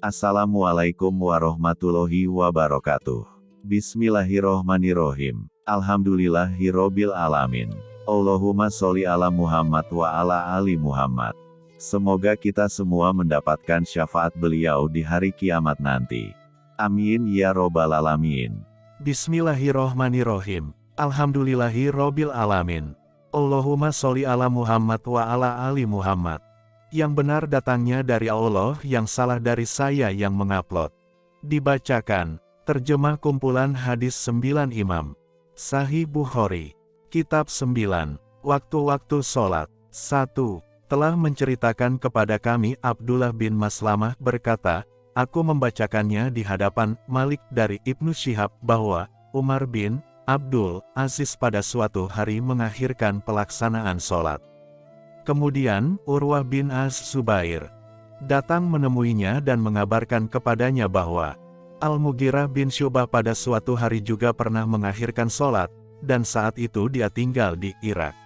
Assalamualaikum warahmatullahi wabarakatuh. Bismillahirrohmanirrohim. Alhamdulillahirrobil alamin. Allahumma sholli ala Muhammad wa ala ali Muhammad. Semoga kita semua mendapatkan syafaat beliau di hari kiamat nanti. Amin ya robbal alamin. Bismillahirrohmanirrohim. Alhamdulillahirrobil alamin. Allahumma sholli ala Muhammad wa ala ali Muhammad. Yang benar datangnya dari Allah, yang salah dari saya yang mengupload. Dibacakan, terjemah kumpulan hadis 9 imam. Sahih Bukhari. Kitab 9. Waktu-waktu sholat. 1. Telah menceritakan kepada kami Abdullah bin Maslamah berkata, Aku membacakannya di hadapan Malik dari Ibnu Syihab bahwa Umar bin Abdul Aziz pada suatu hari mengakhirkan pelaksanaan sholat. Kemudian, Urwah bin Az Zubair datang menemuinya dan mengabarkan kepadanya bahwa Al-Mughirah bin Syubah pada suatu hari juga pernah mengakhirkan sholat, dan saat itu dia tinggal di Irak.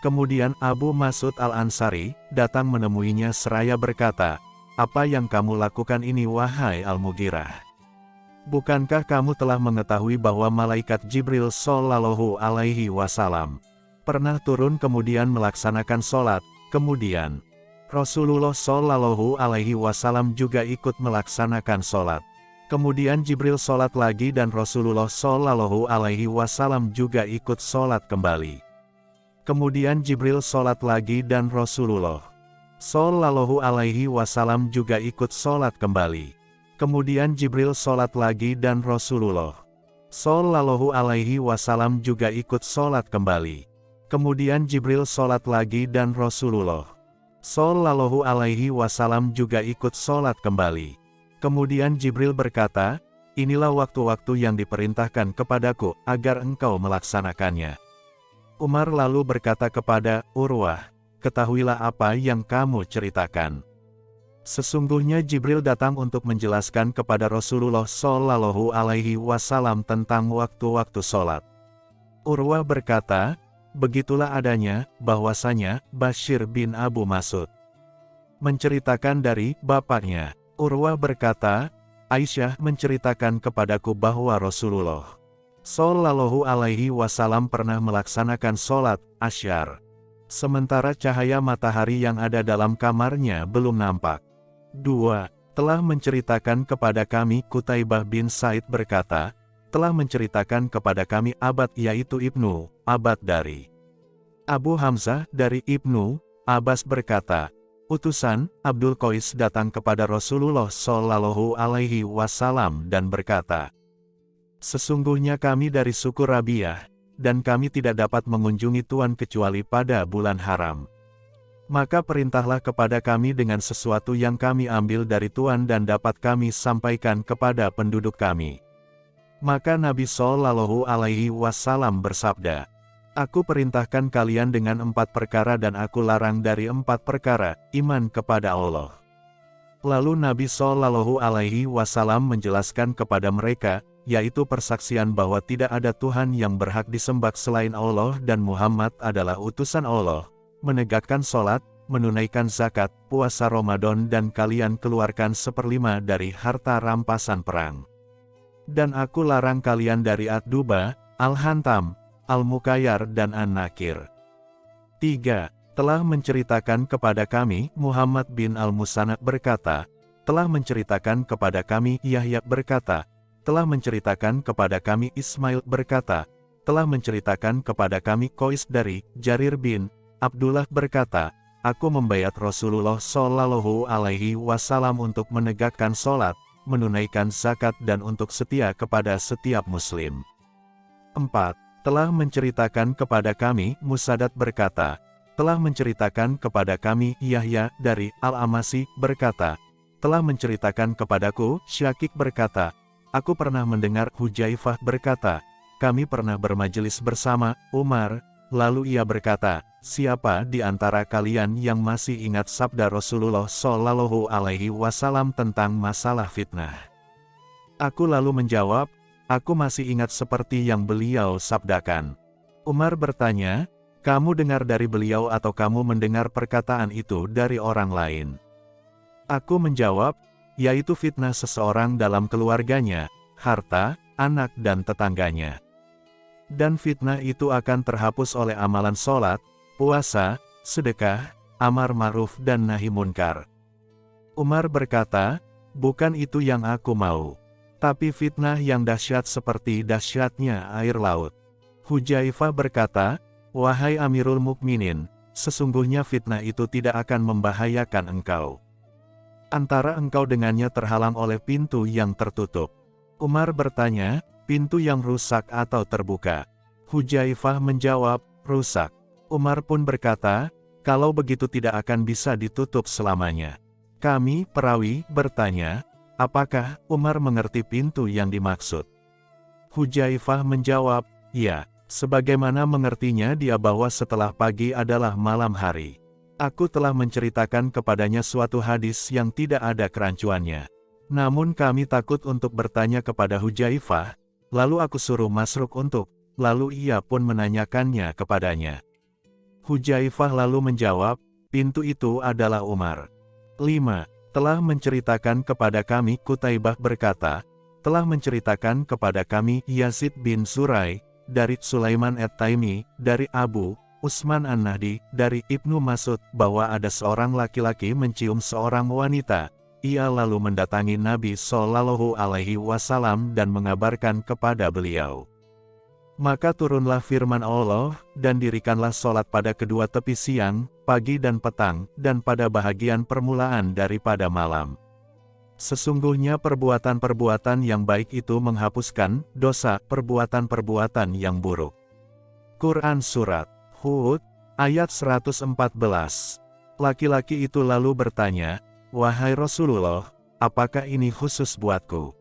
Kemudian Abu Masud Al-Ansari datang menemuinya seraya berkata, Apa yang kamu lakukan ini wahai Al-Mughirah? Bukankah kamu telah mengetahui bahwa malaikat Jibril Sallallahu Alaihi Wasallam pernah turun kemudian melaksanakan sholat, kemudian Rasulullah Shallallahu Alaihi Wasallam juga ikut melaksanakan sholat. Kemudian Jibril sholat lagi dan Rasulullah Shallallahu Alaihi Wasallam juga ikut sholat kembali. Kemudian Jibril sholat lagi dan Rasulullah Shallallahu Alaihi Wasallam juga ikut sholat kembali. Kemudian Jibril sholat lagi dan Rasulullah Shallallahu Alaihi Wasallam juga ikut sholat kembali. Kemudian Jibril sholat lagi dan Rasulullah Sallallahu alaihi wasallam juga ikut sholat kembali. Kemudian Jibril berkata, Inilah waktu-waktu yang diperintahkan kepadaku, agar engkau melaksanakannya. Umar lalu berkata kepada Urwah, Ketahuilah apa yang kamu ceritakan. Sesungguhnya Jibril datang untuk menjelaskan kepada Rasulullah Sallallahu Alaihi Wasallam tentang waktu-waktu sholat. Urwah berkata, Begitulah adanya, bahwasanya, Bashir bin Abu Masud menceritakan dari bapaknya. Urwah berkata, Aisyah menceritakan kepadaku bahwa Rasulullah Sallallahu alaihi wasallam pernah melaksanakan sholat, asyar. Sementara cahaya matahari yang ada dalam kamarnya belum nampak. 2. Telah menceritakan kepada kami Kutaibah bin Said berkata, telah menceritakan kepada kami abad yaitu Ibnu, abad dari Abu Hamzah dari Ibnu, Abbas berkata, utusan Abdul Qais datang kepada Rasulullah Shallallahu Alaihi Wasallam dan berkata, Sesungguhnya kami dari suku Rabiah, dan kami tidak dapat mengunjungi Tuhan kecuali pada bulan haram. Maka perintahlah kepada kami dengan sesuatu yang kami ambil dari Tuhan dan dapat kami sampaikan kepada penduduk kami. Maka Nabi Shallallahu Alaihi Wasallam bersabda, Aku perintahkan kalian dengan empat perkara dan aku larang dari empat perkara, iman kepada Allah. Lalu Nabi Shallallahu Alaihi Wasallam menjelaskan kepada mereka, yaitu persaksian bahwa tidak ada Tuhan yang berhak disembah selain Allah dan Muhammad adalah utusan Allah, menegakkan sholat, menunaikan zakat, puasa Ramadan dan kalian keluarkan seperlima dari harta rampasan perang. Dan aku larang kalian dari Ad-Duba, Al-Hantam, Al-Mukayyar dan An-Nakir. 3. Telah menceritakan kepada kami, Muhammad bin Al-Musanna berkata, telah menceritakan kepada kami, Yahya berkata, telah menceritakan kepada kami Ismail berkata, telah menceritakan kepada kami Kois dari Jarir bin Abdullah berkata, Aku membayat Rasulullah Shallallahu Alaihi Wasallam untuk menegakkan sholat, menunaikan zakat dan untuk setia kepada setiap muslim. 4. Telah menceritakan kepada kami, Musadat berkata, telah menceritakan kepada kami, Yahya, dari Al-Amasi, berkata, telah menceritakan kepadaku, Syakik berkata, aku pernah mendengar Hujaifah berkata, kami pernah bermajelis bersama, Umar, lalu ia berkata, siapa di antara kalian yang masih ingat sabda Rasulullah Shallallahu Alaihi Wasallam tentang masalah fitnah? Aku lalu menjawab, aku masih ingat seperti yang beliau sabdakan. Umar bertanya, kamu dengar dari beliau atau kamu mendengar perkataan itu dari orang lain? Aku menjawab, yaitu fitnah seseorang dalam keluarganya, harta, anak dan tetangganya. Dan fitnah itu akan terhapus oleh amalan sholat, puasa, sedekah, amar ma'ruf dan nahi munkar. Umar berkata, bukan itu yang aku mau. Tapi fitnah yang dahsyat seperti dahsyatnya air laut. Hujaifah berkata, Wahai Amirul Mukminin, sesungguhnya fitnah itu tidak akan membahayakan engkau. Antara engkau dengannya terhalang oleh pintu yang tertutup. Umar bertanya, pintu yang rusak atau terbuka? Hujaifah menjawab, rusak. Umar pun berkata, kalau begitu tidak akan bisa ditutup selamanya. Kami, perawi, bertanya, apakah Umar mengerti pintu yang dimaksud? Hujaifah menjawab, ya, sebagaimana mengertinya dia bahwa setelah pagi adalah malam hari. Aku telah menceritakan kepadanya suatu hadis yang tidak ada kerancuannya. Namun kami takut untuk bertanya kepada Hujaifah, lalu aku suruh Masruk untuk, lalu ia pun menanyakannya kepadanya. Hujaifah lalu menjawab, pintu itu adalah Umar. 5. Telah menceritakan kepada kami Kutaibah berkata, telah menceritakan kepada kami Yazid bin Surai, dari Sulaiman at-Taimi, dari Abu, Usman An-Nahdi, dari Ibnu Masud, bahwa ada seorang laki-laki mencium seorang wanita. Ia lalu mendatangi Nabi Shallallahu Alaihi Wasallam dan mengabarkan kepada beliau. Maka turunlah firman Allah, dan dirikanlah sholat pada kedua tepi siang, pagi dan petang, dan pada bahagian permulaan daripada malam. Sesungguhnya perbuatan-perbuatan yang baik itu menghapuskan dosa perbuatan-perbuatan yang buruk. Quran Surat Hud, ayat 114. Laki-laki itu lalu bertanya, Wahai Rasulullah, apakah ini khusus buatku?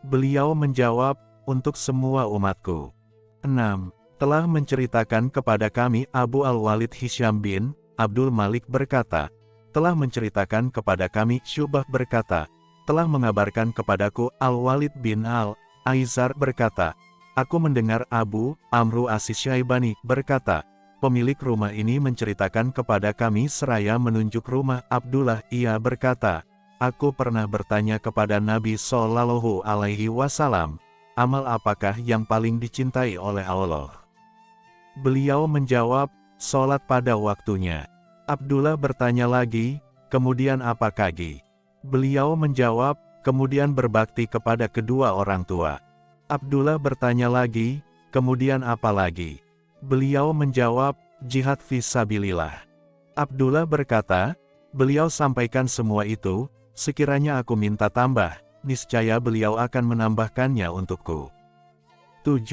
Beliau menjawab, untuk semua umatku. 6. Telah menceritakan kepada kami Abu Al-Walid Hisham bin Abdul Malik berkata, telah menceritakan kepada kami Syubah berkata, telah mengabarkan kepadaku Al-Walid bin Al-Aizar berkata, Aku mendengar Abu Amru Asis Syaibani berkata, Pemilik rumah ini menceritakan kepada kami seraya menunjuk rumah Abdullah. Ia berkata, Aku pernah bertanya kepada Nabi Shallallahu Alaihi Wasallam, amal apakah yang paling dicintai oleh Allah? Beliau menjawab, sholat pada waktunya. Abdullah bertanya lagi, kemudian apa kagi? Beliau menjawab, kemudian berbakti kepada kedua orang tua. Abdullah bertanya lagi, kemudian apa lagi? Beliau menjawab, jihad visabilillah. Abdullah berkata, beliau sampaikan semua itu, sekiranya aku minta tambah, niscaya beliau akan menambahkannya untukku. 7.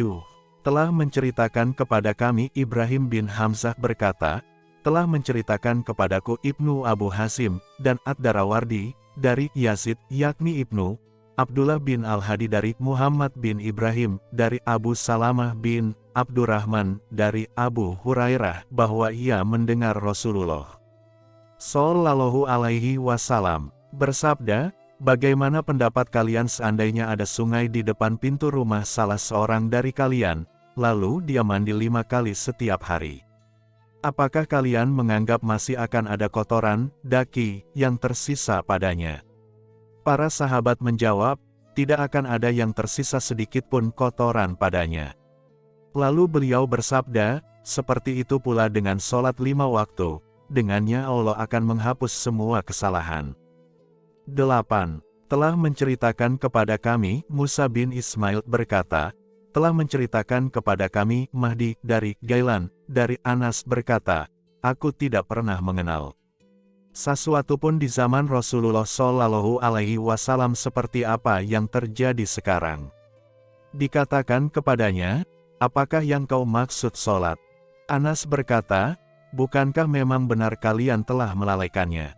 Telah menceritakan kepada kami Ibrahim bin Hamzah berkata, telah menceritakan kepadaku Ibnu Abu Hasim, dan Ad-Darawardi, dari Yazid, yakni Ibnu, Abdullah bin Al-Hadi dari Muhammad bin Ibrahim, dari Abu Salamah bin Abdurrahman, dari Abu Hurairah, bahwa ia mendengar Rasulullah Sallallahu Alaihi Wasallam bersabda, Bagaimana pendapat kalian seandainya ada sungai di depan pintu rumah salah seorang dari kalian, lalu dia mandi lima kali setiap hari? Apakah kalian menganggap masih akan ada kotoran, daki, yang tersisa padanya? Para sahabat menjawab, tidak akan ada yang tersisa sedikit pun kotoran padanya. Lalu beliau bersabda, seperti itu pula dengan sholat lima waktu, dengannya Allah akan menghapus semua kesalahan. 8. Telah menceritakan kepada kami, Musa bin Ismail berkata, telah menceritakan kepada kami, Mahdi, dari Gailan, dari Anas berkata, Aku tidak pernah mengenal sesuatu pun di zaman Rasulullah Shallallahu Alaihi Wasallam seperti apa yang terjadi sekarang. Dikatakan kepadanya, apakah yang kau maksud sholat? Anas berkata, bukankah memang benar kalian telah melalaikannya?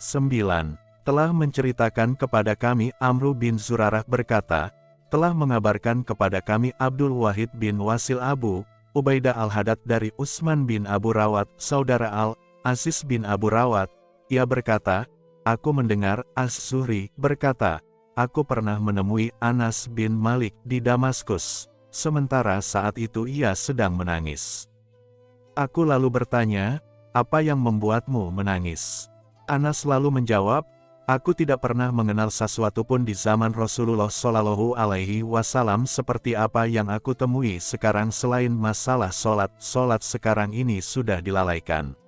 9. Telah menceritakan kepada kami Amru bin Zurarah berkata, telah mengabarkan kepada kami Abdul Wahid bin Wasil Abu, Ubaidah al-Hadad dari Usman bin Abu Rawat, saudara Al-Aziz bin Abu Rawat, ia berkata, Aku mendengar As-Zuhri berkata, Aku pernah menemui Anas bin Malik di Damaskus, sementara saat itu ia sedang menangis. Aku lalu bertanya, apa yang membuatmu menangis? Anas lalu menjawab, Aku tidak pernah mengenal sesuatu pun di zaman Rasulullah Shallallahu Alaihi Wasallam seperti apa yang aku temui sekarang selain masalah solat. Solat sekarang ini sudah dilalaikan.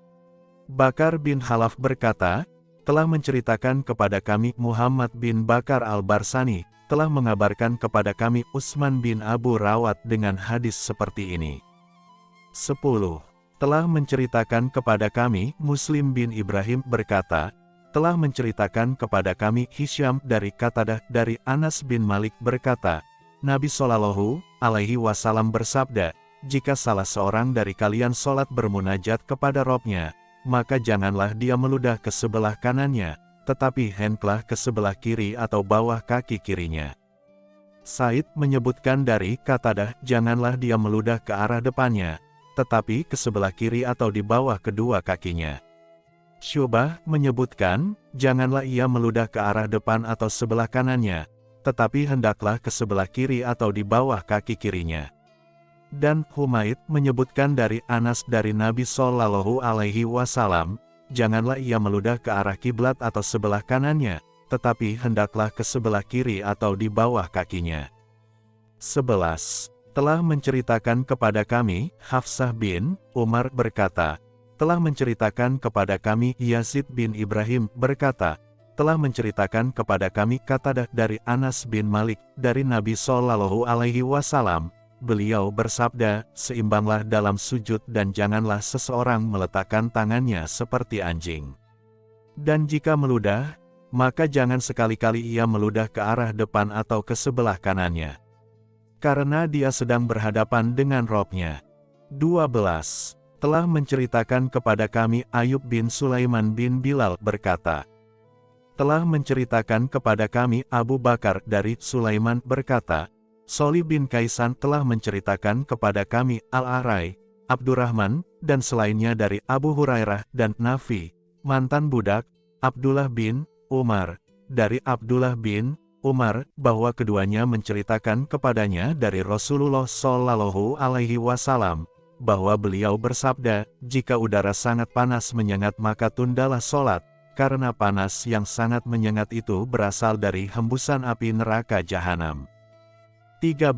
Bakar bin Halaf berkata, telah menceritakan kepada kami Muhammad bin Bakar al-Barsani, telah mengabarkan kepada kami Utsman bin Abu Rawat dengan hadis seperti ini. 10. Telah menceritakan kepada kami Muslim bin Ibrahim berkata, telah menceritakan kepada kami Hisham dari Katadah dari Anas bin Malik berkata, Nabi Shallallahu alaihi wasallam bersabda, jika salah seorang dari kalian sholat bermunajat kepada Robnya, maka janganlah dia meludah ke sebelah kanannya, tetapi hendaklah ke sebelah kiri atau bawah kaki kirinya. Said menyebutkan dari Katadah, janganlah dia meludah ke arah depannya, tetapi ke sebelah kiri atau di bawah kedua kakinya. Syubah menyebutkan, janganlah ia meludah ke arah depan atau sebelah kanannya, tetapi hendaklah ke sebelah kiri atau di bawah kaki kirinya. Dan Humaid menyebutkan dari Anas dari Nabi Shallallahu Alaihi Wasallam, janganlah ia meludah ke arah kiblat atau sebelah kanannya, tetapi hendaklah ke sebelah kiri atau di bawah kakinya. 11. Telah menceritakan kepada kami, Hafsah bin Umar berkata, telah menceritakan kepada kami Yazid bin Ibrahim berkata, telah menceritakan kepada kami kata dari Anas bin Malik dari Nabi Shallallahu Alaihi Wasallam. Beliau bersabda, seimbanglah dalam sujud dan janganlah seseorang meletakkan tangannya seperti anjing. Dan jika meludah, maka jangan sekali-kali ia meludah ke arah depan atau ke sebelah kanannya. Karena dia sedang berhadapan dengan robnya. 12 telah menceritakan kepada kami Ayub bin Sulaiman bin Bilal berkata, telah menceritakan kepada kami Abu Bakar dari Sulaiman berkata, Soli bin Kaisan telah menceritakan kepada kami Al-Arai, Abdurrahman, dan selainnya dari Abu Hurairah dan Nafi, mantan budak, Abdullah bin Umar, dari Abdullah bin Umar, bahwa keduanya menceritakan kepadanya dari Rasulullah Shallallahu Alaihi Wasallam, bahwa beliau bersabda, jika udara sangat panas menyengat maka tundalah sholat, karena panas yang sangat menyengat itu berasal dari hembusan api neraka jahanam. 13.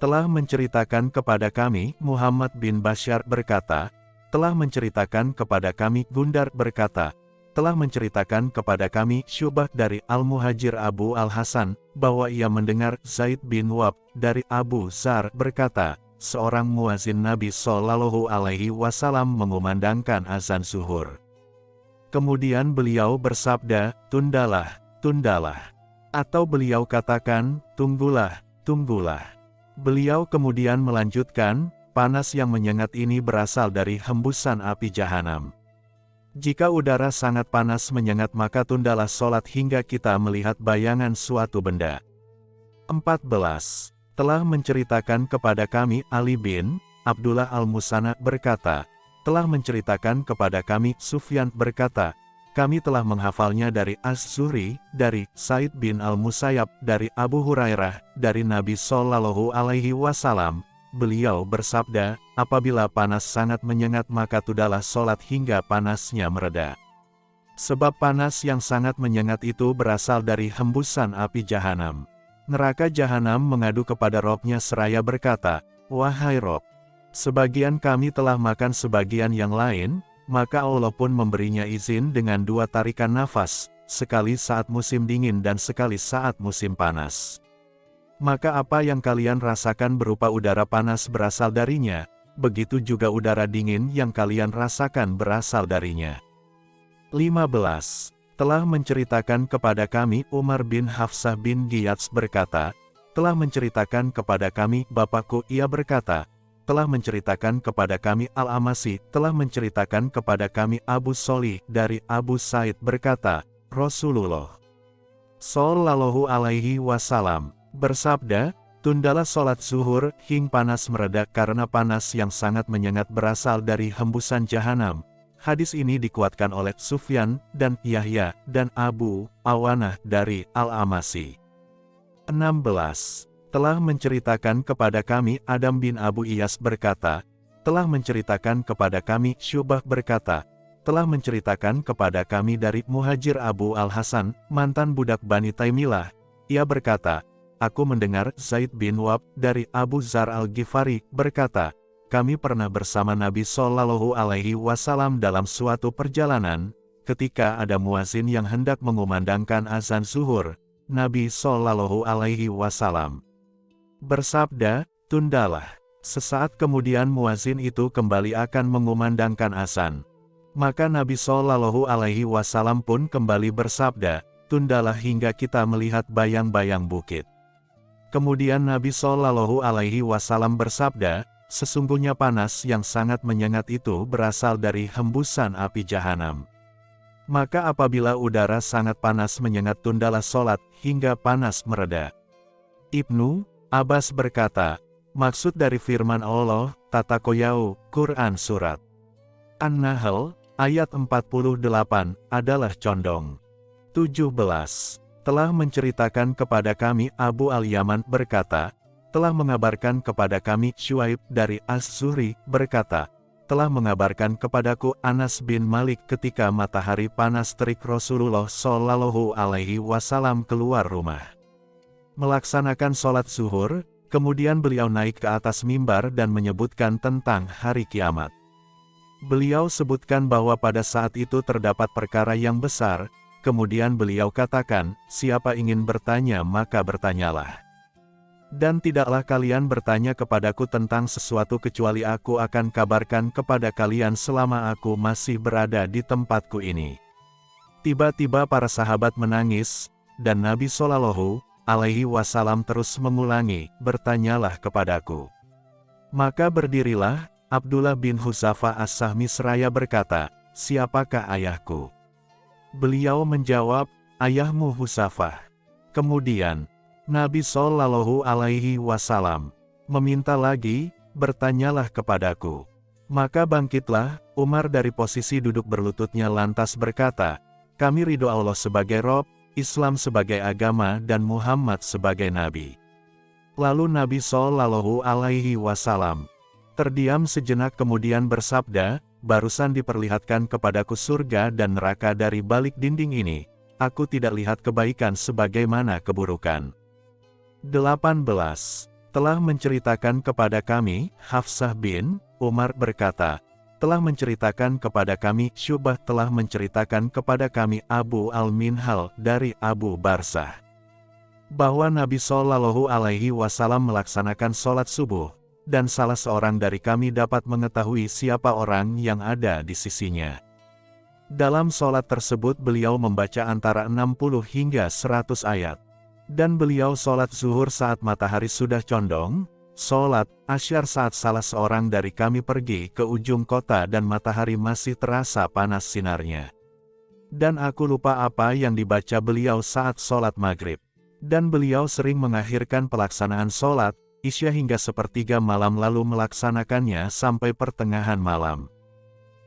Telah menceritakan kepada kami, Muhammad bin Bashar berkata, telah menceritakan kepada kami Gundar berkata, telah menceritakan kepada kami Syubah dari Al-Muhajir Abu Al-Hasan, bahwa ia mendengar Zaid bin Wab dari Abu Zar berkata, seorang muazin Nabi Shallallahu Alaihi Wasallam mengumandangkan azan zuhur. Kemudian beliau bersabda, tundalah, tundalah. Atau beliau katakan, tunggulah, tunggulah. Beliau kemudian melanjutkan, panas yang menyengat ini berasal dari hembusan api jahanam. Jika udara sangat panas menyengat maka tundalah sholat hingga kita melihat bayangan suatu benda. 14 telah menceritakan kepada kami Ali bin Abdullah al-Musana berkata, telah menceritakan kepada kami Sufyan berkata, kami telah menghafalnya dari Az-Zuhri, dari Said bin al-Musayyab, dari Abu Hurairah, dari Nabi Shallallahu Alaihi Wasallam. Beliau bersabda, apabila panas sangat menyengat maka tudalah sholat hingga panasnya mereda. Sebab panas yang sangat menyengat itu berasal dari hembusan api jahanam. Neraka jahanam mengadu kepada robnya seraya berkata, Wahai Rob, sebagian kami telah makan sebagian yang lain, maka Allah pun memberinya izin dengan dua tarikan nafas, sekali saat musim dingin dan sekali saat musim panas. Maka apa yang kalian rasakan berupa udara panas berasal darinya, begitu juga udara dingin yang kalian rasakan berasal darinya. 15 telah menceritakan kepada kami Umar bin Hafsah bin Giyats berkata, telah menceritakan kepada kami Bapakku ia berkata, telah menceritakan kepada kami Al-Amasi, telah menceritakan kepada kami Abu Soli dari Abu Said berkata, Rasulullah Sallallahu alaihi wasallam bersabda, Tundalah sholat zuhur, hing panas meredak karena panas yang sangat menyengat berasal dari hembusan jahanam, Hadis ini dikuatkan oleh Sufyan dan Yahya dan Abu Awanah dari Al-Amasi. 16. Telah menceritakan kepada kami Adam bin Abu Iyas berkata, telah menceritakan kepada kami Syubah berkata, telah menceritakan kepada kami dari Muhajir Abu Al-Hasan, mantan budak Bani Taimilah. Ia berkata, Aku mendengar Zaid bin Wab dari Abu Zar Al-Ghifari berkata, kami pernah bersama Nabi Shallallahu Alaihi Wasallam dalam suatu perjalanan, ketika ada muazin yang hendak mengumandangkan azan zuhur, Nabi Shallallahu Alaihi Wasallam bersabda, tundalah. Sesaat kemudian muazin itu kembali akan mengumandangkan azan. Maka Nabi Shallallahu Alaihi Wasallam pun kembali bersabda, tundalah hingga kita melihat bayang-bayang bukit. Kemudian Nabi Shallallahu Alaihi Wasallam bersabda, sesungguhnya panas yang sangat menyengat itu berasal dari hembusan api jahanam. Maka apabila udara sangat panas menyengat tundalah sholat hingga panas mereda. Ibnu Abbas berkata, maksud dari firman Allah, Tata Koyau, Quran Surat An-Nahl, ayat 48, adalah condong. 17 telah menceritakan kepada kami Abu Al-Yaman berkata, telah mengabarkan kepada kami Shuaib dari As-Zuhri berkata, telah mengabarkan kepadaku Anas bin Malik ketika matahari panas terik Rasulullah Shallallahu Alaihi Wasallam keluar rumah. Melaksanakan sholat zuhur, kemudian beliau naik ke atas mimbar dan menyebutkan tentang hari kiamat. Beliau sebutkan bahwa pada saat itu terdapat perkara yang besar, Kemudian beliau katakan, siapa ingin bertanya maka bertanyalah. Dan tidaklah kalian bertanya kepadaku tentang sesuatu kecuali aku akan kabarkan kepada kalian selama aku masih berada di tempatku ini. Tiba-tiba para sahabat menangis, dan Nabi Shallallahu alaihi wasallam terus mengulangi, bertanyalah kepadaku. Maka berdirilah, Abdullah bin Huzafa as-Sahmi seraya berkata, siapakah ayahku? Beliau menjawab, ayahmu Husafah. Kemudian, Nabi Shallallahu Alaihi Wasallam meminta lagi, bertanyalah kepadaku. Maka bangkitlah, Umar dari posisi duduk berlututnya lantas berkata, kami ridho Allah sebagai Rob, Islam sebagai agama dan Muhammad sebagai Nabi. Lalu Nabi Shallallahu Alaihi Wasallam terdiam sejenak kemudian bersabda, barusan diperlihatkan kepadaku surga dan neraka dari balik dinding ini, aku tidak lihat kebaikan sebagaimana keburukan. 18. Telah menceritakan kepada kami, Hafsah bin Umar berkata, telah menceritakan kepada kami, Syubah telah menceritakan kepada kami Abu Al-Minhal dari Abu Barsah. Bahwa Nabi Shallallahu Alaihi Wasallam melaksanakan sholat subuh, dan salah seorang dari kami dapat mengetahui siapa orang yang ada di sisinya. Dalam sholat tersebut beliau membaca antara 60 hingga 100 ayat. Dan beliau sholat zuhur saat matahari sudah condong, sholat asyar saat salah seorang dari kami pergi ke ujung kota dan matahari masih terasa panas sinarnya. Dan aku lupa apa yang dibaca beliau saat sholat maghrib. Dan beliau sering mengakhirkan pelaksanaan sholat, Isya hingga sepertiga malam lalu melaksanakannya sampai pertengahan malam.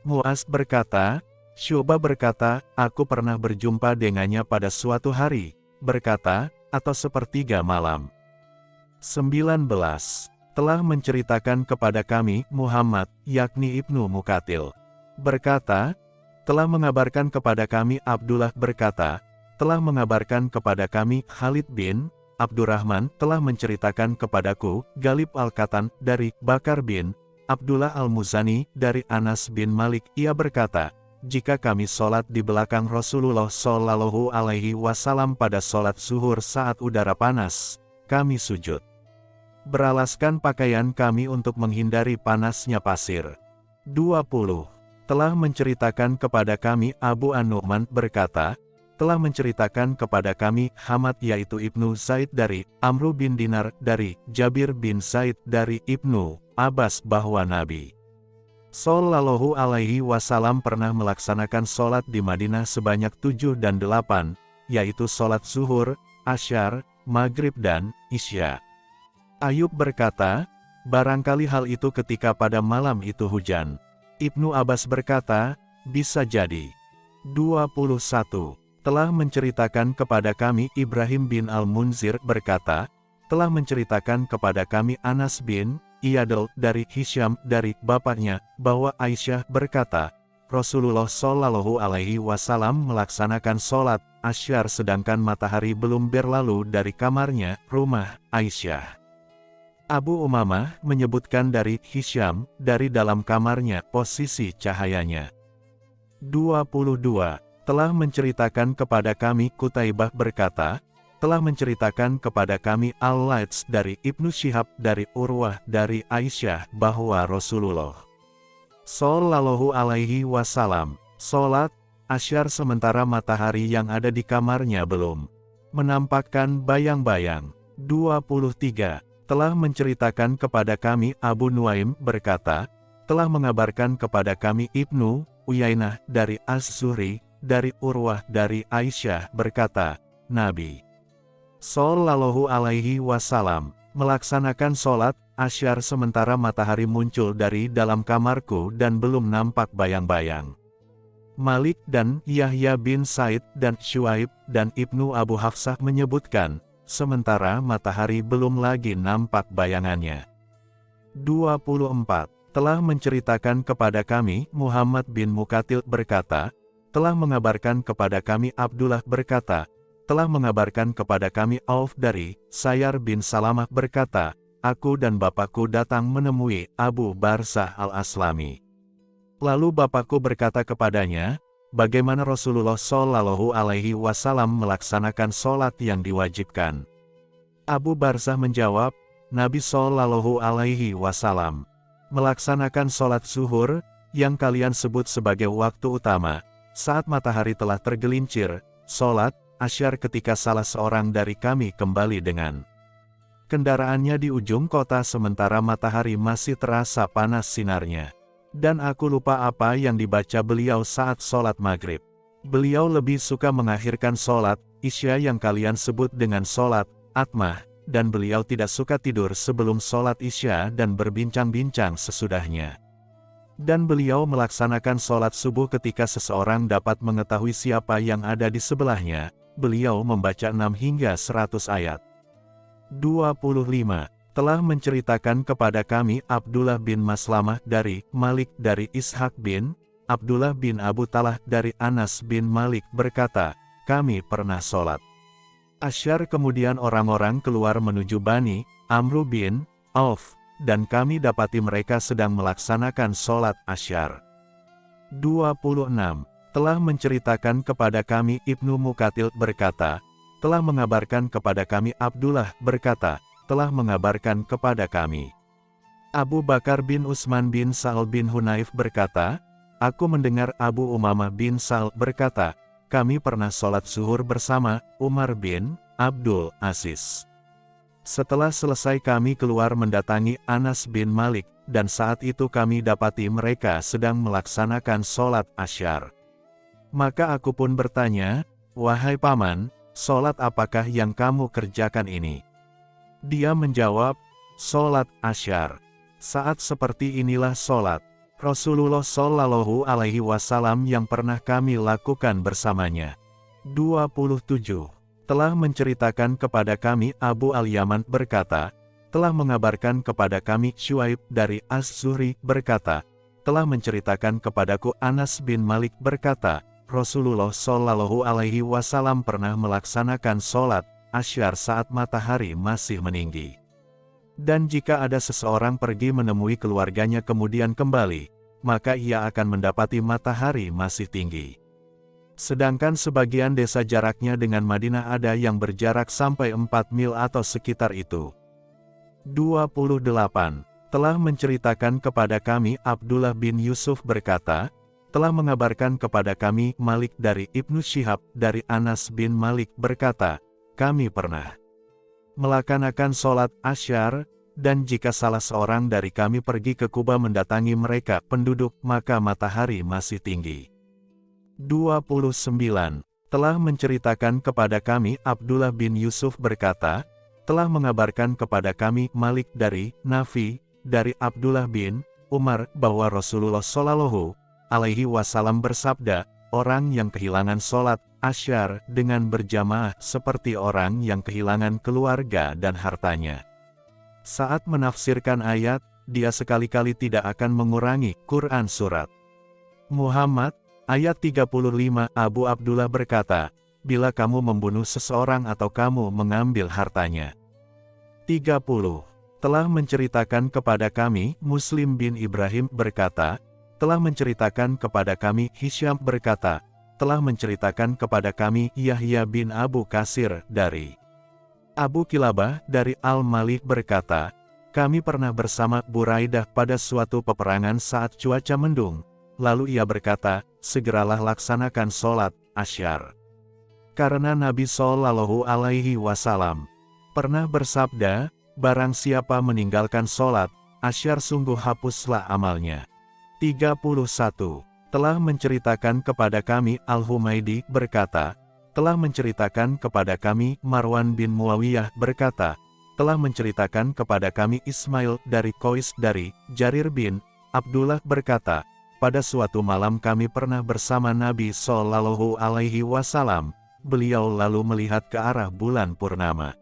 Muaz berkata, Syuba berkata, aku pernah berjumpa dengannya pada suatu hari, berkata, atau sepertiga malam. 19. Telah menceritakan kepada kami, Muhammad, yakni Ibnu Mukatil. Berkata, telah mengabarkan kepada kami Abdullah berkata, telah mengabarkan kepada kami Khalid bin Abdurrahman telah menceritakan kepadaku, Galib Al-Katan, dari Bakar bin Abdullah Al-Muzani, dari Anas bin Malik, ia berkata, jika kami sholat di belakang Rasulullah Shallallahu Alaihi Wasallam pada sholat zuhur saat udara panas, kami sujud. Beralaskan pakaian kami untuk menghindari panasnya pasir. 20. Telah menceritakan kepada kami Abu An-Nu'man berkata, telah menceritakan kepada kami Hamad yaitu Ibnu Zaid dari Amru bin Dinar dari Jabir bin Zaid dari Ibnu Abbas bahwa Nabi Sallallahu alaihi wasallam pernah melaksanakan sholat di Madinah sebanyak tujuh dan delapan, yaitu sholat zuhur, asyar, maghrib dan isya. Ayub berkata, barangkali hal itu ketika pada malam itu hujan. Ibnu Abbas berkata, bisa jadi. 21 telah menceritakan kepada kami Ibrahim bin Al-Munzir berkata, telah menceritakan kepada kami Anas bin Iyadel dari Hisham dari bapaknya, bahwa Aisyah berkata, Rasulullah Shallallahu Alaihi Wasallam melaksanakan sholat asyar sedangkan matahari belum berlalu dari kamarnya, rumah Aisyah. Abu Umamah menyebutkan dari Hisham, dari dalam kamarnya, posisi cahayanya. 22. Telah menceritakan kepada kami Kutaibah berkata, telah menceritakan kepada kami Al-Laits dari Ibnu Syihab dari Urwah dari Aisyah bahwa Rasulullah Sallallahu alaihi wasallam, sholat, asyar sementara matahari yang ada di kamarnya belum menampakkan bayang-bayang. 23. Telah menceritakan kepada kami Abu Nuaim berkata, telah mengabarkan kepada kami Ibnu Uyainah dari Az-Zuhri, dari Urwah dari Aisyah berkata, Nabi Sallallahu alaihi wasallam melaksanakan sholat asyar sementara matahari muncul dari dalam kamarku dan belum nampak bayang-bayang. Malik dan Yahya bin Said dan Shuaib dan Ibnu Abu Hafsah menyebutkan, sementara matahari belum lagi nampak bayangannya. 24. Telah menceritakan kepada kami, Muhammad bin Mukatil berkata, telah mengabarkan kepada kami Abdullah berkata, telah mengabarkan kepada kami Auf dari, Sayar bin Salamah berkata, aku dan bapakku datang menemui Abu Barsah al-Aslami. Lalu bapakku berkata kepadanya, bagaimana Rasulullah Shallallahu Alaihi Wasallam melaksanakan sholat yang diwajibkan. Abu Barzah menjawab, Nabi Shallallahu Alaihi Wasallam melaksanakan sholat zuhur yang kalian sebut sebagai waktu utama saat matahari telah tergelincir. Sholat asyar ketika salah seorang dari kami kembali dengan kendaraannya di ujung kota sementara matahari masih terasa panas sinarnya. Dan aku lupa apa yang dibaca beliau saat sholat maghrib. Beliau lebih suka mengakhirkan sholat, isya yang kalian sebut dengan sholat, atmah, dan beliau tidak suka tidur sebelum sholat isya dan berbincang-bincang sesudahnya. Dan beliau melaksanakan sholat subuh ketika seseorang dapat mengetahui siapa yang ada di sebelahnya, beliau membaca 6 hingga 100 ayat. 25 telah menceritakan kepada kami Abdullah bin Maslamah dari Malik dari Ishak bin Abdullah bin Abu Talah dari Anas bin Malik berkata, kami pernah sholat. Asyar kemudian orang-orang keluar menuju Bani, Amru bin Auf, dan kami dapati mereka sedang melaksanakan sholat Asyar. 26. Telah menceritakan kepada kami Ibnu Mukatil berkata, telah mengabarkan kepada kami Abdullah berkata, telah mengabarkan kepada kami. Abu Bakar bin Usman bin Sa'al bin Hunaif berkata, Aku mendengar Abu Umamah bin Sa'al berkata, kami pernah sholat zuhur bersama Umar bin Abdul Aziz. Setelah selesai kami keluar mendatangi Anas bin Malik, dan saat itu kami dapati mereka sedang melaksanakan sholat asyar. Maka aku pun bertanya, Wahai paman, sholat apakah yang kamu kerjakan ini? Dia menjawab, Sholat asyar. Saat seperti inilah sholat. Rasulullah Shallallahu Alaihi Wasallam yang pernah kami lakukan bersamanya. 27. Telah menceritakan kepada kami Abu Al-Yaman berkata, telah mengabarkan kepada kami Shuaib dari Az-Zuhri berkata, telah menceritakan kepadaku Anas bin Malik berkata, Rasulullah Shallallahu Alaihi Wasallam pernah melaksanakan sholat asyar saat matahari masih meninggi. Dan jika ada seseorang pergi menemui keluarganya kemudian kembali, maka ia akan mendapati matahari masih tinggi. Sedangkan sebagian desa jaraknya dengan Madinah ada yang berjarak sampai 4 mil atau sekitar itu. 28. Telah menceritakan kepada kami Abdullah bin Yusuf berkata, telah mengabarkan kepada kami Malik dari Ibnu Syihab dari Anas bin Malik berkata, kami pernah melaksanakan sholat asyar, dan jika salah seorang dari kami pergi ke Kuba mendatangi mereka penduduk, maka matahari masih tinggi. 29. Telah menceritakan kepada kami Abdullah bin Yusuf berkata, telah mengabarkan kepada kami Malik dari Nafi, dari Abdullah bin Umar, bahwa Rasulullah Shallallahu alaihi wasallam bersabda, orang yang kehilangan sholat asyar dengan berjamaah seperti orang yang kehilangan keluarga dan hartanya. Saat menafsirkan ayat, dia sekali-kali tidak akan mengurangi Quran surat. Muhammad, ayat 35 Abu Abdullah berkata, Bila kamu membunuh seseorang atau kamu mengambil hartanya. 30. Telah menceritakan kepada kami, Muslim bin Ibrahim berkata, telah menceritakan kepada kami, Hisham berkata, telah menceritakan kepada kami, Yahya bin Abu Kasir, dari Abu Kilabah, dari Al-Malik berkata, kami pernah bersama Buraidah pada suatu peperangan saat cuaca mendung. Lalu ia berkata, segeralah laksanakan sholat, asyar. Karena Nabi Shallallahu Alaihi Wasallam pernah bersabda, barang siapa meninggalkan sholat, asyar sungguh hapuslah amalnya. 31. Telah menceritakan kepada kami Al-Humaidi berkata, telah menceritakan kepada kami Marwan bin Muawiyah berkata, telah menceritakan kepada kami Ismail dari Kois dari Jarir bin Abdullah berkata, pada suatu malam kami pernah bersama Nabi Shallallahu Alaihi Wasallam. Beliau lalu melihat ke arah bulan purnama.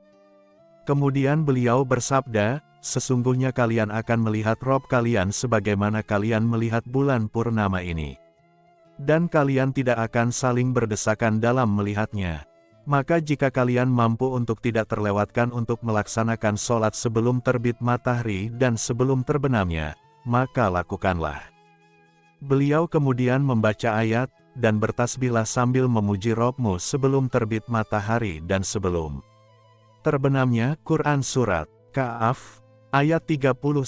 Kemudian beliau bersabda, sesungguhnya kalian akan melihat Rob kalian sebagaimana kalian melihat bulan purnama ini. Dan kalian tidak akan saling berdesakan dalam melihatnya. Maka jika kalian mampu untuk tidak terlewatkan untuk melaksanakan sholat sebelum terbit matahari dan sebelum terbenamnya, maka lakukanlah. Beliau kemudian membaca ayat, dan bertasbihlah sambil memuji Robmu sebelum terbit matahari dan sebelum terbenamnya Quran Surat Ka'af, ayat 39.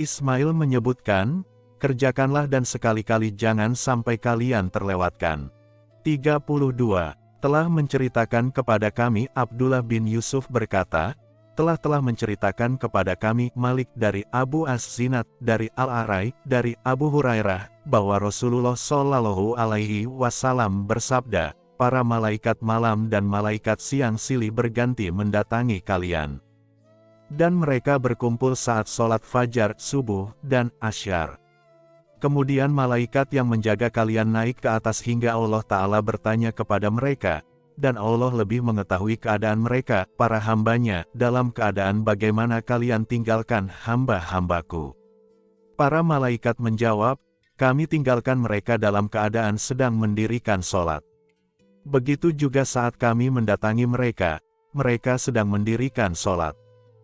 Ismail menyebutkan, kerjakanlah dan sekali-kali jangan sampai kalian terlewatkan. 32. Telah menceritakan kepada kami Abdullah bin Yusuf berkata, telah-telah menceritakan kepada kami Malik dari Abu As-Zinat, dari Al-Arai, dari Abu Hurairah, bahwa Rasulullah Shallallahu Alaihi Wasallam bersabda, para malaikat malam dan malaikat siang silih berganti mendatangi kalian. Dan mereka berkumpul saat sholat fajar, subuh, dan asyar. Kemudian malaikat yang menjaga kalian naik ke atas hingga Allah Ta'ala bertanya kepada mereka, dan Allah lebih mengetahui keadaan mereka, para hambanya, dalam keadaan bagaimana kalian tinggalkan hamba-hambaku. Para malaikat menjawab, kami tinggalkan mereka dalam keadaan sedang mendirikan sholat. Begitu juga saat kami mendatangi mereka, mereka sedang mendirikan sholat.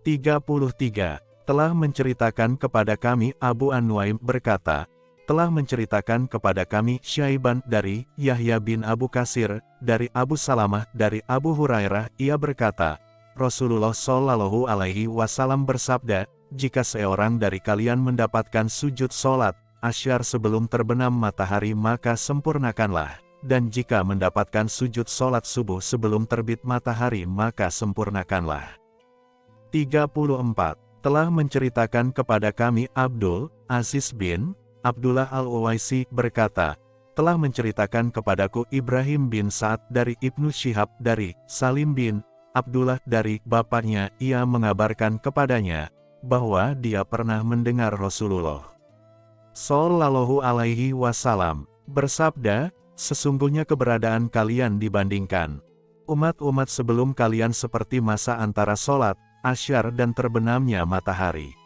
33. Telah menceritakan kepada kami Abu An-Nuaim berkata, telah menceritakan kepada kami Syaiban dari Yahya bin Abu Kasir, dari Abu Salamah, dari Abu Hurairah, ia berkata, Rasulullah Shallallahu Alaihi Wasallam bersabda, jika seorang dari kalian mendapatkan sujud sholat, asyar sebelum terbenam matahari maka sempurnakanlah dan jika mendapatkan sujud sholat subuh sebelum terbit matahari maka sempurnakanlah. 34. Telah menceritakan kepada kami Abdul, Aziz bin, Abdullah Al-Uwaisi berkata, telah menceritakan kepadaku Ibrahim bin Sa'ad dari Ibnu Syihab dari Salim bin Abdullah dari bapaknya, ia mengabarkan kepadanya, bahwa dia pernah mendengar Rasulullah Sallallahu alaihi wasallam bersabda, Sesungguhnya keberadaan kalian dibandingkan umat-umat sebelum kalian seperti masa antara sholat, asyar dan terbenamnya matahari.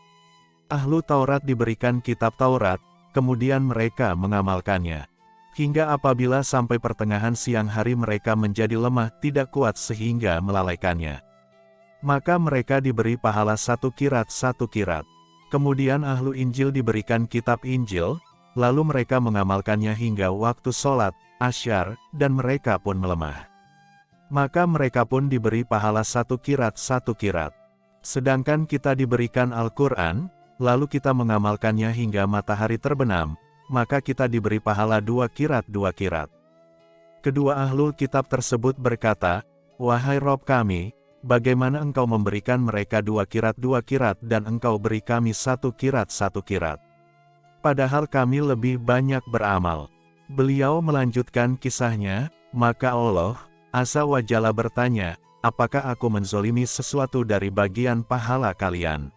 Ahlu Taurat diberikan kitab Taurat, kemudian mereka mengamalkannya. Hingga apabila sampai pertengahan siang hari mereka menjadi lemah tidak kuat sehingga melalaikannya. Maka mereka diberi pahala satu kirat satu kirat. Kemudian ahlu Injil diberikan kitab Injil, lalu mereka mengamalkannya hingga waktu sholat, asyar, dan mereka pun melemah. Maka mereka pun diberi pahala satu kirat satu kirat. Sedangkan kita diberikan Al-Quran, lalu kita mengamalkannya hingga matahari terbenam, maka kita diberi pahala dua kirat dua kirat. Kedua ahlul kitab tersebut berkata, Wahai Rob kami, bagaimana engkau memberikan mereka dua kirat dua kirat dan engkau beri kami satu kirat satu kirat? padahal kami lebih banyak beramal. Beliau melanjutkan kisahnya, maka Allah, Asa wa Jalla bertanya, apakah aku menzolimi sesuatu dari bagian pahala kalian?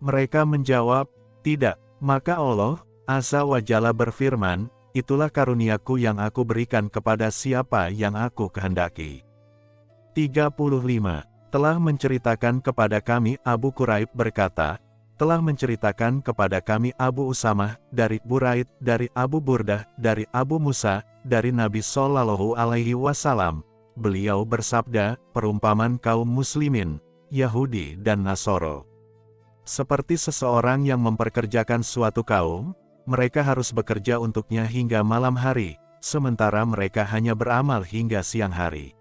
Mereka menjawab, tidak, maka Allah, Asa wa Jalla berfirman, itulah karuniaku yang aku berikan kepada siapa yang aku kehendaki. 35. Telah menceritakan kepada kami Abu Quraib berkata, telah menceritakan kepada kami Abu Usamah, dari Buraid, dari Abu Burdah, dari Abu Musa, dari Nabi Sallallahu Alaihi Wasallam. Beliau bersabda, perumpamaan kaum muslimin, Yahudi dan Nasoro. Seperti seseorang yang memperkerjakan suatu kaum, mereka harus bekerja untuknya hingga malam hari, sementara mereka hanya beramal hingga siang hari.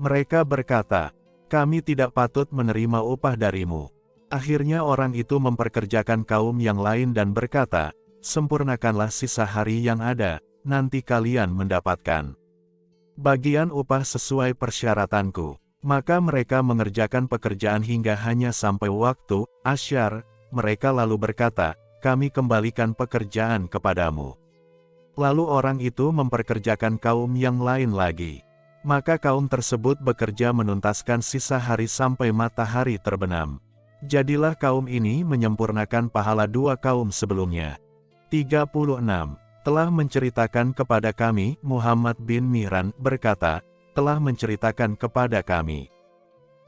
Mereka berkata, kami tidak patut menerima upah darimu. Akhirnya orang itu memperkerjakan kaum yang lain dan berkata, sempurnakanlah sisa hari yang ada, nanti kalian mendapatkan bagian upah sesuai persyaratanku. Maka mereka mengerjakan pekerjaan hingga hanya sampai waktu, asyar, mereka lalu berkata, kami kembalikan pekerjaan kepadamu. Lalu orang itu memperkerjakan kaum yang lain lagi. Maka kaum tersebut bekerja menuntaskan sisa hari sampai matahari terbenam. Jadilah kaum ini menyempurnakan pahala dua kaum sebelumnya. 36. Telah menceritakan kepada kami, Muhammad bin Miran berkata, telah menceritakan kepada kami.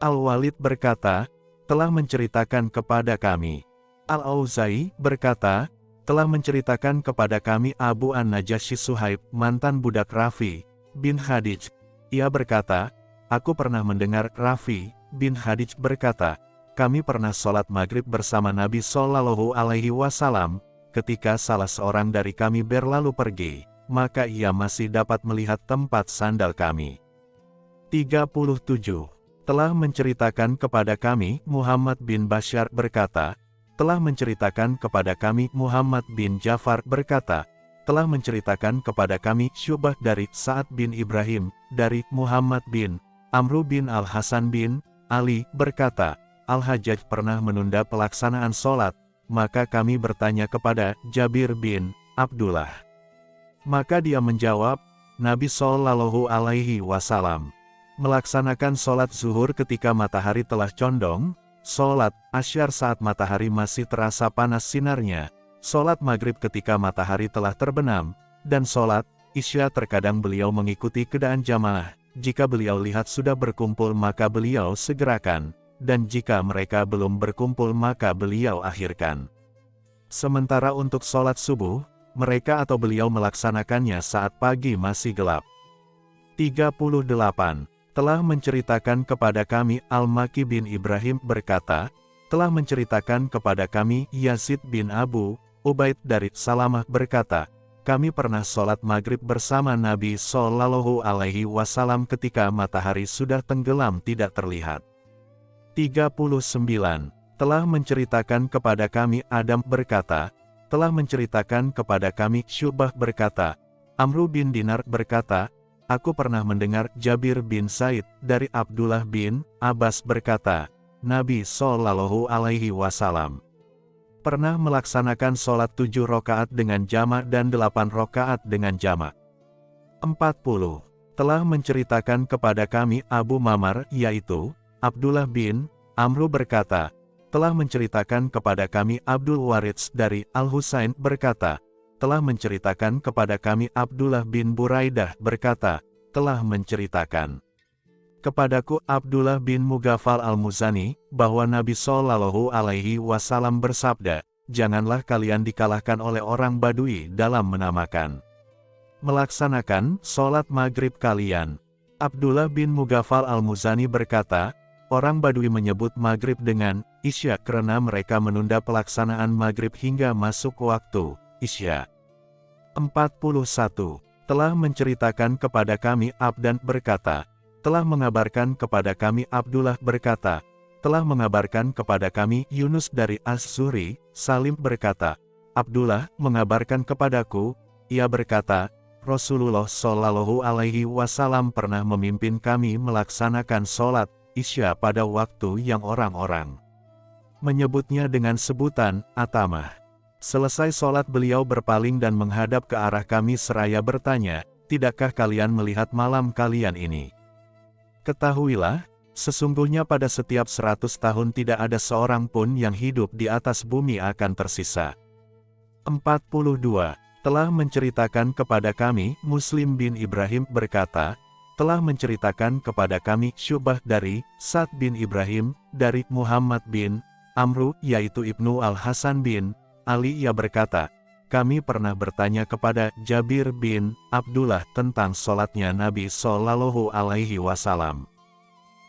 Al-Walid berkata, telah menceritakan kepada kami. Al-Auzai berkata, telah menceritakan kepada kami Abu An-Najasyi Suhaib, mantan budak Rafi, bin Hadij. Ia berkata, aku pernah mendengar Rafi, bin Hadij berkata, kami pernah sholat maghrib bersama Nabi Shallallahu Alaihi Wasallam, ketika salah seorang dari kami berlalu pergi, maka ia masih dapat melihat tempat sandal kami. 37. Telah menceritakan kepada kami, Muhammad bin Bashar berkata, telah menceritakan kepada kami, Muhammad bin Jafar berkata, telah menceritakan kepada kami, Syubah dari Sa'ad bin Ibrahim, dari Muhammad bin Amru bin Al-Hasan bin Ali, berkata, Al-Hajjaj pernah menunda pelaksanaan sholat, maka kami bertanya kepada Jabir bin Abdullah. Maka dia menjawab, Nabi Shallallahu Alaihi Wasallam melaksanakan sholat zuhur ketika matahari telah condong, sholat asyar saat matahari masih terasa panas sinarnya, sholat maghrib ketika matahari telah terbenam, dan sholat isya terkadang beliau mengikuti keadaan jamaah. Jika beliau lihat sudah berkumpul maka beliau segerakan, dan jika mereka belum berkumpul maka beliau akhirkan. Sementara untuk sholat subuh, mereka atau beliau melaksanakannya saat pagi masih gelap. 38. Telah menceritakan kepada kami Al-Maki bin Ibrahim berkata, telah menceritakan kepada kami Yazid bin Abu, Ubaid dari Salamah berkata, kami pernah sholat maghrib bersama Nabi Sallallahu Alaihi Wasallam ketika matahari sudah tenggelam tidak terlihat. 39. Telah menceritakan kepada kami Adam berkata, telah menceritakan kepada kami Syubah berkata, Amru bin Dinar berkata, Aku pernah mendengar Jabir bin Said dari Abdullah bin Abbas berkata, Nabi Sallallahu Alaihi Wasallam pernah melaksanakan sholat tujuh rokaat dengan jamak dan delapan rokaat dengan jamak. 40. Telah menceritakan kepada kami Abu Mamar, yaitu, Abdullah bin Amru berkata, telah menceritakan kepada kami Abdul Waridz dari Al-Husain berkata, telah menceritakan kepada kami Abdullah bin Buraidah berkata, telah menceritakan kepadaku Abdullah bin Mugafal al-Muzani, bahwa Nabi Shallallahu Alaihi Wasallam bersabda, janganlah kalian dikalahkan oleh orang Badui dalam menamakan melaksanakan sholat maghrib kalian. Abdullah bin Mugafal al-Muzani berkata, orang Badui menyebut maghrib dengan isya karena mereka menunda pelaksanaan maghrib hingga masuk waktu isya. 41. Telah menceritakan kepada kami Abdan berkata, telah mengabarkan kepada kami Abdullah berkata, telah mengabarkan kepada kami Yunus dari As-Suri, Salim berkata, Abdullah mengabarkan kepadaku, ia berkata, Rasulullah Shallallahu Alaihi Wasallam pernah memimpin kami melaksanakan sholat isya pada waktu yang orang-orang menyebutnya dengan sebutan atamah. Selesai sholat beliau berpaling dan menghadap ke arah kami seraya bertanya, Tidakkah kalian melihat malam kalian ini? Ketahuilah, sesungguhnya pada setiap seratus tahun tidak ada seorang pun yang hidup di atas bumi akan tersisa. 42 telah menceritakan kepada kami, Muslim bin Ibrahim berkata, telah menceritakan kepada kami Syubah dari Sa'd bin Ibrahim, dari Muhammad bin Amru, yaitu Ibnu Al-Hasan bin Ali. Ia berkata, kami pernah bertanya kepada Jabir bin Abdullah tentang sholatnya Nabi Sallallahu Alaihi Wasallam.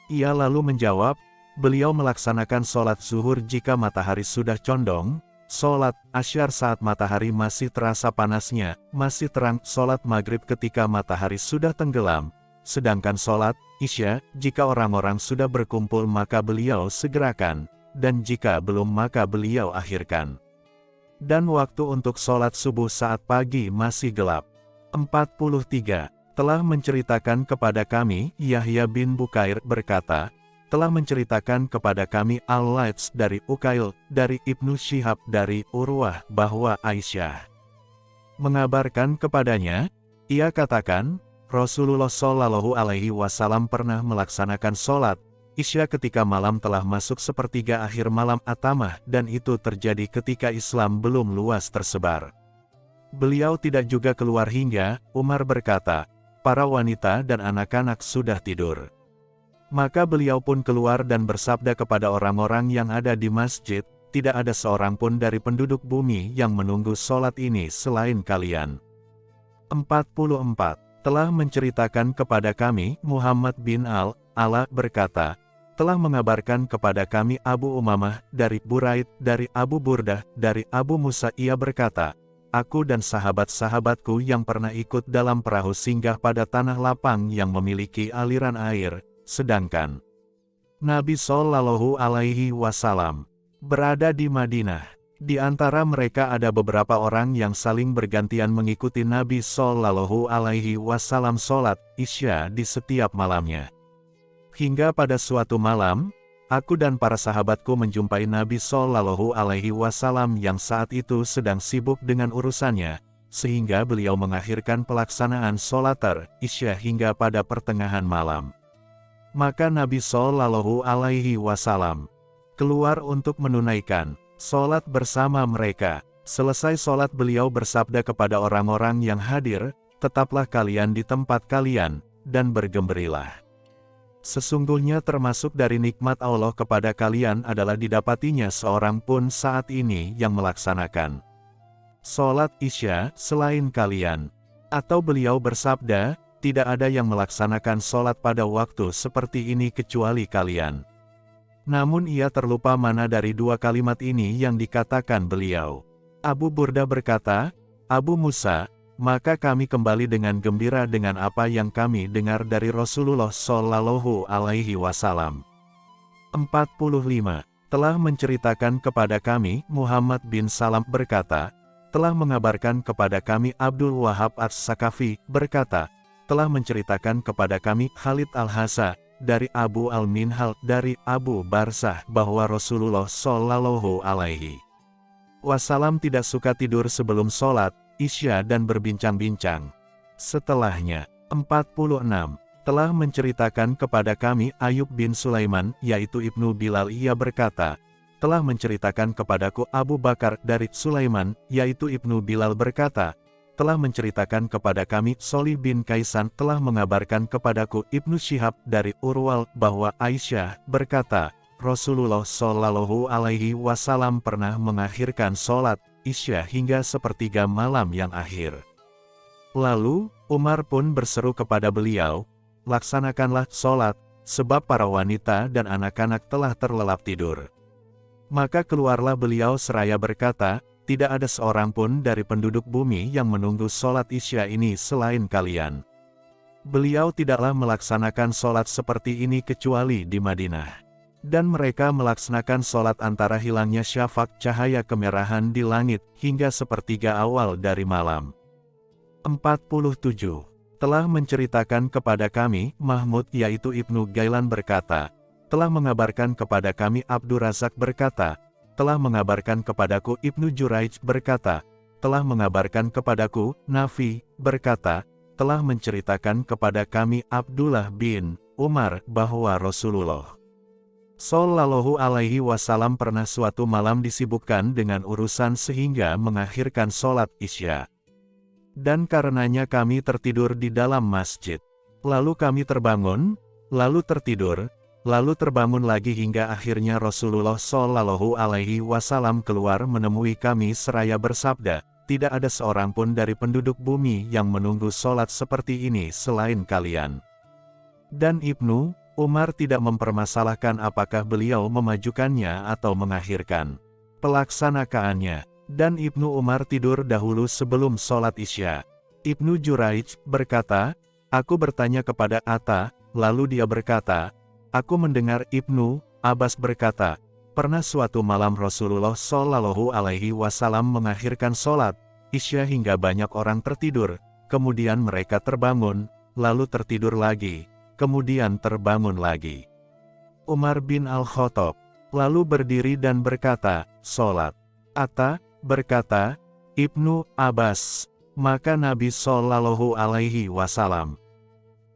Ia lalu menjawab, beliau melaksanakan sholat zuhur jika matahari sudah condong, sholat asyar saat matahari masih terasa panasnya, masih terang, sholat maghrib ketika matahari sudah tenggelam, sedangkan sholat isya, jika orang-orang sudah berkumpul maka beliau segerakan, dan jika belum maka beliau akhirkan. Dan waktu untuk sholat subuh saat pagi masih gelap. 43. Telah menceritakan kepada kami, Yahya bin Bukair berkata, telah menceritakan kepada kami Al-Laits dari Ukail, dari Ibnu Syihab dari Urwah, bahwa Aisyah mengabarkan kepadanya, ia katakan, Rasulullah Shallallahu Alaihi Wasallam pernah melaksanakan sholat Isya ketika malam telah masuk sepertiga akhir malam atamah dan itu terjadi ketika Islam belum luas tersebar. Beliau tidak juga keluar hingga, Umar berkata, para wanita dan anak-anak sudah tidur. Maka beliau pun keluar dan bersabda kepada orang-orang yang ada di masjid, tidak ada seorang pun dari penduduk bumi yang menunggu sholat ini selain kalian. 44 telah menceritakan kepada kami, Muhammad bin Al-Ala berkata, telah mengabarkan kepada kami Abu Umamah dari Buraid, dari Abu Burdah, dari Abu Musa ia berkata, Aku dan sahabat-sahabatku yang pernah ikut dalam perahu singgah pada tanah lapang yang memiliki aliran air, sedangkan Nabi Shallallahu Alaihi Wasallam berada di Madinah. Di antara mereka ada beberapa orang yang saling bergantian mengikuti Nabi Sallallahu Alaihi Wasallam sholat isya di setiap malamnya. Hingga pada suatu malam, aku dan para sahabatku menjumpai Nabi Sallallahu Alaihi Wasallam yang saat itu sedang sibuk dengan urusannya, sehingga beliau mengakhirkan pelaksanaan sholat isya hingga pada pertengahan malam. Maka Nabi Sallallahu Alaihi Wasallam keluar untuk menunaikan Sholat bersama mereka. Selesai sholat beliau bersabda kepada orang-orang yang hadir, tetaplah kalian di tempat kalian, dan bergembirilah. Sesungguhnya termasuk dari nikmat Allah kepada kalian adalah didapatinya seorang pun saat ini yang melaksanakan sholat isya selain kalian. Atau beliau bersabda, tidak ada yang melaksanakan sholat pada waktu seperti ini kecuali kalian. Namun ia terlupa mana dari dua kalimat ini yang dikatakan beliau. Abu Burda berkata, Abu Musa, maka kami kembali dengan gembira dengan apa yang kami dengar dari Rasulullah Shallallahu Alaihi Wasallam. 45. Telah menceritakan kepada kami, Muhammad bin Salam berkata, telah mengabarkan kepada kami Abdul Wahab As-Sakafi, berkata, telah menceritakan kepada kami Khalid Al-Hasa, dari Abu Al-Minhal dari Abu Barsah bahwa Rasulullah Shallallahu Alaihi Wasallam tidak suka tidur sebelum sholat, isya dan berbincang-bincang. Setelahnya, 46, telah menceritakan kepada kami Ayub bin Sulaiman, yaitu Ibnu Bilal ia berkata, telah menceritakan kepadaku Abu Bakar dari Sulaiman, yaitu Ibnu Bilal berkata, telah menceritakan kepada kami, Soli bin Kaisan telah mengabarkan kepadaku Ibnu Syihab dari Urwal bahwa Aisyah berkata, Rasulullah Shallallahu Alaihi Wasallam pernah mengakhirkan sholat isya hingga sepertiga malam yang akhir. Lalu, Umar pun berseru kepada beliau, laksanakanlah sholat, sebab para wanita dan anak-anak telah terlelap tidur. Maka keluarlah beliau seraya berkata, tidak ada seorang pun dari penduduk bumi yang menunggu sholat isya ini selain kalian. Beliau tidaklah melaksanakan sholat seperti ini kecuali di Madinah. Dan mereka melaksanakan sholat antara hilangnya syafak cahaya kemerahan di langit, hingga sepertiga awal dari malam. 47. Telah menceritakan kepada kami, Mahmud yaitu Ibnu Gailan berkata, telah mengabarkan kepada kami Abdur Razak berkata, telah mengabarkan kepadaku Ibnu Juraij berkata, telah mengabarkan kepadaku, Nafi, berkata, telah menceritakan kepada kami Abdullah bin Umar bahwa Rasulullah Sallallahu alaihi wasallam pernah suatu malam disibukkan dengan urusan sehingga mengakhirkan sholat isya. Dan karenanya kami tertidur di dalam masjid. Lalu kami terbangun, lalu tertidur, lalu terbangun lagi hingga akhirnya Rasulullah Shallallahu Alaihi Wasallam keluar menemui kami seraya bersabda, tidak ada seorang pun dari penduduk bumi yang menunggu sholat seperti ini selain kalian. Dan Ibnu Umar tidak mempermasalahkan apakah beliau memajukannya atau mengakhirkan pelaksanaannya. Dan Ibnu Umar tidur dahulu sebelum sholat isya. Ibnu Juraij berkata, Aku bertanya kepada Atta, lalu dia berkata, Aku mendengar Ibnu Abbas berkata, Pernah suatu malam Rasulullah Shallallahu Alaihi Wasallam mengakhirkan sholat isya hingga banyak orang tertidur, kemudian mereka terbangun, lalu tertidur lagi, kemudian terbangun lagi. Umar bin Al-Khattab lalu berdiri dan berkata, Sholat. Atta berkata, Ibnu Abbas, maka Nabi Shallallahu Alaihi Wasallam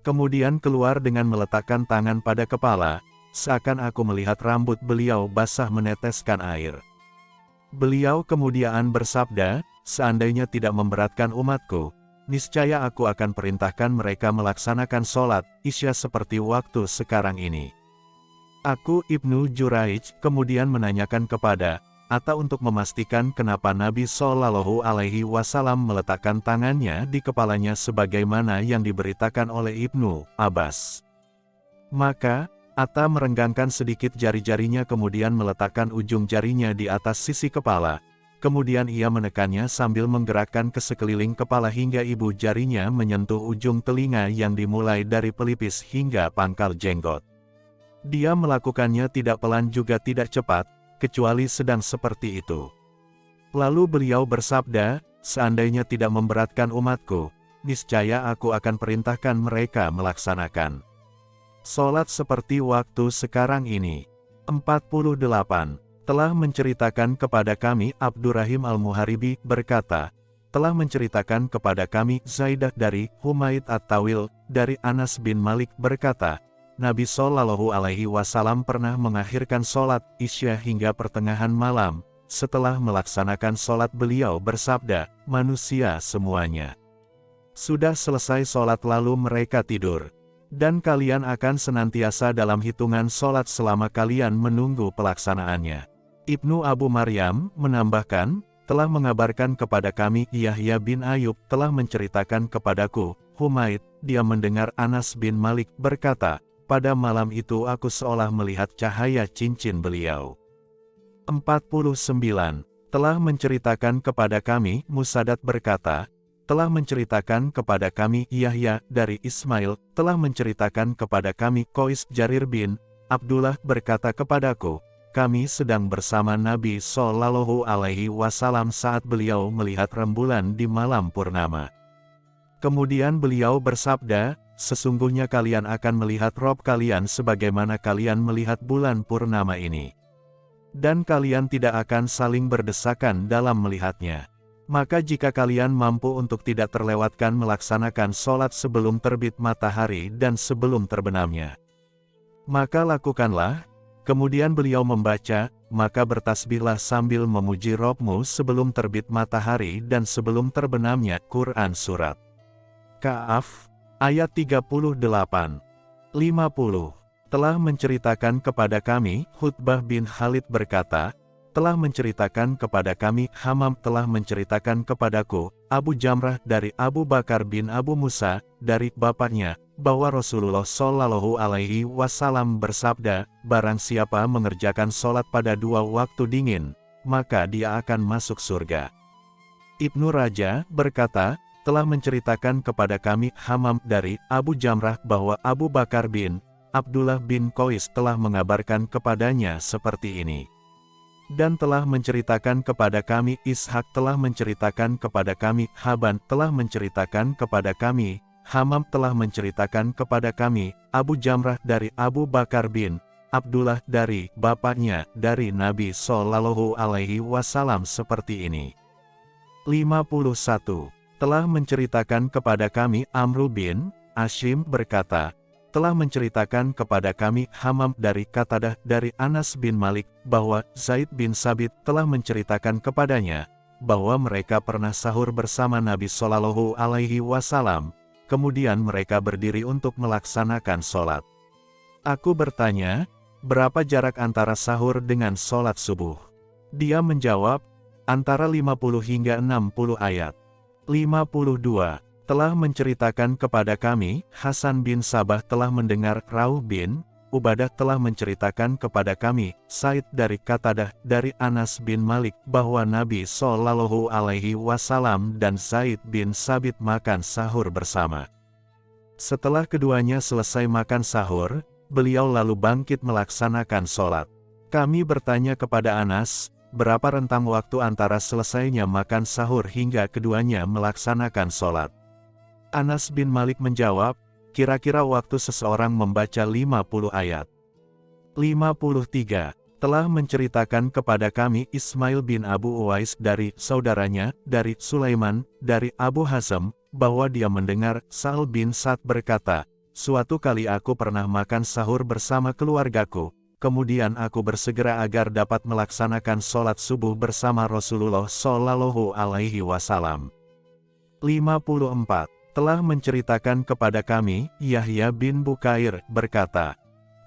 kemudian keluar dengan meletakkan tangan pada kepala, seakan aku melihat rambut beliau basah meneteskan air. Beliau kemudian bersabda, seandainya tidak memberatkan umatku, niscaya aku akan perintahkan mereka melaksanakan sholat isya seperti waktu sekarang ini. Aku Ibnu Juraij kemudian menanyakan kepada Atta untuk memastikan kenapa Nabi Shallallahu Alaihi Wasallam meletakkan tangannya di kepalanya sebagaimana yang diberitakan oleh Ibnu Abbas. Maka, Atta merenggangkan sedikit jari-jarinya kemudian meletakkan ujung jarinya di atas sisi kepala. Kemudian ia menekannya sambil menggerakkan ke sekeliling kepala hingga ibu jarinya menyentuh ujung telinga yang dimulai dari pelipis hingga pangkal jenggot. Dia melakukannya tidak pelan juga tidak cepat, kecuali sedang seperti itu. Lalu beliau bersabda, seandainya tidak memberatkan umatku, niscaya aku akan perintahkan mereka melaksanakan. Solat seperti waktu sekarang ini. 48. Telah menceritakan kepada kami Abdurrahim Al-Muharibi berkata, telah menceritakan kepada kami Zaidah dari Humaid At-Tawil, dari Anas bin Malik berkata, Nabi Shallallahu Alaihi Wasallam pernah mengakhirkan sholat isya hingga pertengahan malam. Setelah melaksanakan sholat beliau bersabda, manusia semuanya. Sudah selesai sholat lalu mereka tidur. Dan kalian akan senantiasa dalam hitungan sholat selama kalian menunggu pelaksanaannya. Ibnu Abu Maryam menambahkan, telah mengabarkan kepada kami Yahya bin Ayub telah menceritakan kepadaku, Humaid, dia mendengar Anas bin Malik berkata, pada malam itu aku seolah melihat cahaya cincin beliau. 49. Telah menceritakan kepada kami, Musadat berkata, telah menceritakan kepada kami Yahya dari Ismail, telah menceritakan kepada kami Kois Jarir bin Abdullah berkata kepadaku, kami sedang bersama Nabi Shallallahu Alaihi Wasallam saat beliau melihat rembulan di malam purnama. Kemudian beliau bersabda, sesungguhnya kalian akan melihat Rob kalian sebagaimana kalian melihat bulan purnama ini. Dan kalian tidak akan saling berdesakan dalam melihatnya. Maka jika kalian mampu untuk tidak terlewatkan melaksanakan sholat sebelum terbit matahari dan sebelum terbenamnya. Maka lakukanlah, kemudian beliau membaca, maka bertasbihlah sambil memuji Robmu sebelum terbit matahari dan sebelum terbenamnya Quran Surat. Ka'af Ayat 38 50 telah menceritakan kepada kami, Hutbah bin Khalid berkata, telah menceritakan kepada kami, Hamam telah menceritakan kepadaku, Abu Jamrah dari Abu Bakar bin Abu Musa, dari bapaknya, bahwa Rasulullah Shallallahu Alaihi Wasallam bersabda, barang siapa mengerjakan sholat pada dua waktu dingin, maka dia akan masuk surga. Ibnu Raja berkata, telah menceritakan kepada kami Hamam dari Abu Jamrah bahwa Abu Bakar bin Abdullah bin Qais telah mengabarkan kepadanya seperti ini. Dan telah menceritakan kepada kami Ishak telah menceritakan kepada kami Haban telah menceritakan kepada kami Hamam telah menceritakan kepada kami Abu Jamrah dari Abu Bakar bin Abdullah dari bapaknya dari Nabi Shallallahu Alaihi Wasallam seperti ini. 51 telah menceritakan kepada kami Amru bin Ashim berkata, telah menceritakan kepada kami Hamam dari Katadah dari Anas bin Malik, bahwa Zaid bin Sabit telah menceritakan kepadanya, bahwa mereka pernah sahur bersama Nabi Shallallahu Alaihi Wasallam, kemudian mereka berdiri untuk melaksanakan sholat. Aku bertanya, berapa jarak antara sahur dengan sholat subuh? Dia menjawab, antara 50 hingga 60 ayat. 52. Telah menceritakan kepada kami, Hasan bin Sabah telah mendengar Rauh bin, Ubadah telah menceritakan kepada kami, Said dari Katadah, dari Anas bin Malik, bahwa Nabi Shallallahu Alaihi Wasallam dan Said bin Sabit makan sahur bersama. Setelah keduanya selesai makan sahur, beliau lalu bangkit melaksanakan sholat. Kami bertanya kepada Anas, berapa rentang waktu antara selesainya makan sahur hingga keduanya melaksanakan sholat. Anas bin Malik menjawab, Kira-kira waktu seseorang membaca 50 ayat. 53. Telah menceritakan kepada kami Ismail bin Abu Uwais dari saudaranya, dari Sulaiman, dari Abu Hazm, bahwa dia mendengar Sa'al bin Sa'd berkata, Suatu kali aku pernah makan sahur bersama keluargaku, kemudian aku bersegera agar dapat melaksanakan sholat subuh bersama Rasulullah Shallallahu Alaihi Wasallam. 54 telah menceritakan kepada kami, Yahya bin Bukair, berkata,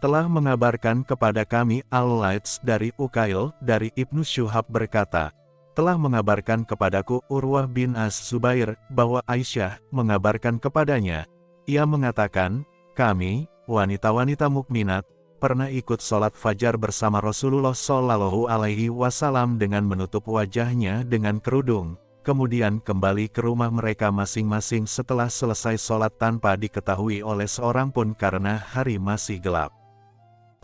telah mengabarkan kepada kami Al-Laits dari Ukail, dari Ibnu Syuhab berkata, telah mengabarkan kepadaku Urwah bin As-Zubair, bahwa Aisyah, mengabarkan kepadanya, ia mengatakan, kami, wanita-wanita mukminat, pernah ikut sholat fajar bersama Rasulullah Shallallahu Alaihi Wasallam dengan menutup wajahnya dengan kerudung, kemudian kembali ke rumah mereka masing-masing setelah selesai sholat tanpa diketahui oleh seorang pun karena hari masih gelap.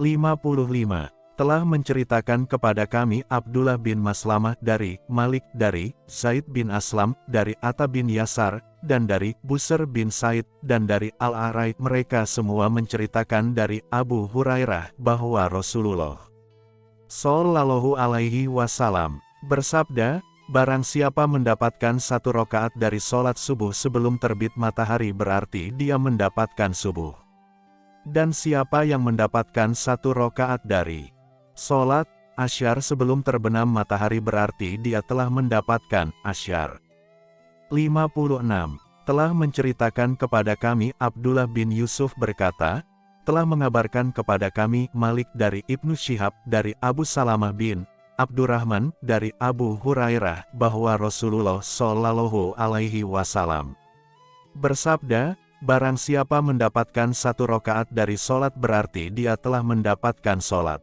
55. Telah menceritakan kepada kami Abdullah bin Maslamah dari Malik dari Zaid bin Aslam dari Atta bin Yasar dan dari Busr bin Said dan dari Al-Arai mereka semua menceritakan dari Abu Hurairah bahwa Rasulullah Sallallahu alaihi wasallam bersabda, Barang siapa mendapatkan satu rokaat dari sholat subuh sebelum terbit matahari berarti dia mendapatkan subuh. Dan siapa yang mendapatkan satu rokaat dari sholat asyar sebelum terbenam matahari berarti dia telah mendapatkan asyar. 56. Telah menceritakan kepada kami Abdullah bin Yusuf berkata, telah mengabarkan kepada kami Malik dari Ibnu Syihab dari Abu Salamah bin Abdurrahman dari Abu Hurairah bahwa Rasulullah Shallallahu Alaihi Wasallam bersabda, Barang siapa mendapatkan satu rokaat dari solat berarti dia telah mendapatkan solat.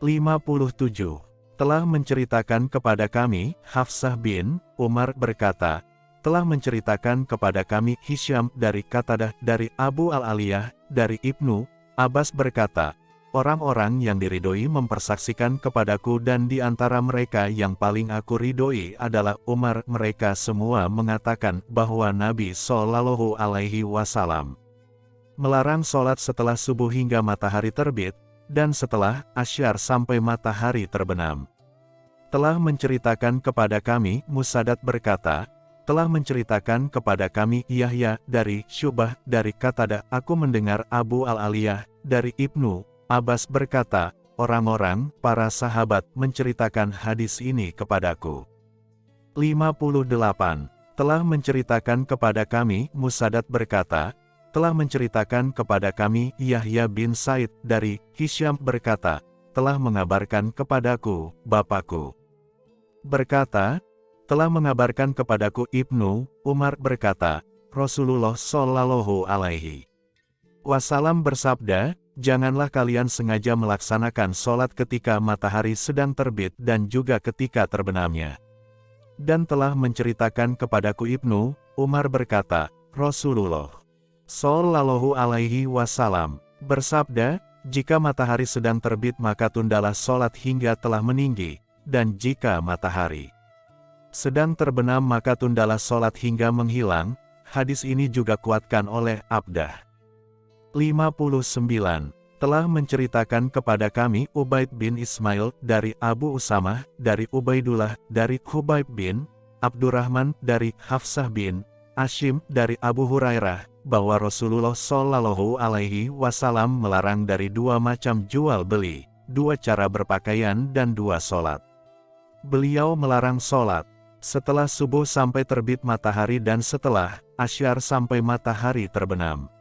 57. Telah menceritakan kepada kami, Hafsah bin Umar berkata, telah menceritakan kepada kami Hisham dari Katadah dari Abu Al-Aliyah, dari Ibnu, Abbas berkata, Orang-orang yang diridoi mempersaksikan kepadaku dan di antara mereka yang paling aku ridhoi adalah Umar. Mereka semua mengatakan bahwa Nabi Shallallahu Alaihi Wasallam melarang sholat setelah subuh hingga matahari terbit, dan setelah asyar sampai matahari terbenam. Telah menceritakan kepada kami, Musadat berkata, telah menceritakan kepada kami Yahya dari Syubah dari Katada, aku mendengar Abu Al-Aliyah dari Ibnu Abbas berkata, orang-orang, para sahabat, menceritakan hadis ini kepadaku. 58. Telah menceritakan kepada kami, Musadat berkata, telah menceritakan kepada kami, Yahya bin Said, dari Hisham berkata, telah mengabarkan kepadaku, Bapakku. Berkata, telah mengabarkan kepadaku Ibnu, Umar berkata, Rasulullah Shallallahu Alaihi Wasallam bersabda, janganlah kalian sengaja melaksanakan sholat ketika matahari sedang terbit dan juga ketika terbenamnya. Dan telah menceritakan kepadaku Ibnu, Umar berkata, Rasulullah Sallallahu alaihi wasallam. Bersabda, jika matahari sedang terbit maka tundalah sholat hingga telah meninggi, dan jika matahari sedang terbenam maka tundalah sholat hingga menghilang, hadis ini juga kuatkan oleh Abdah. 59, telah menceritakan kepada kami Ubaid bin Ismail dari Abu Usamah, dari Ubaidullah, dari Hubaib bin Abdurrahman, dari Hafsah bin Ashim, dari Abu Hurairah, bahwa Rasulullah Shallallahu Alaihi Wasallam melarang dari dua macam jual beli, dua cara berpakaian dan dua solat. Beliau melarang solat setelah subuh sampai terbit matahari dan setelah asyar sampai matahari terbenam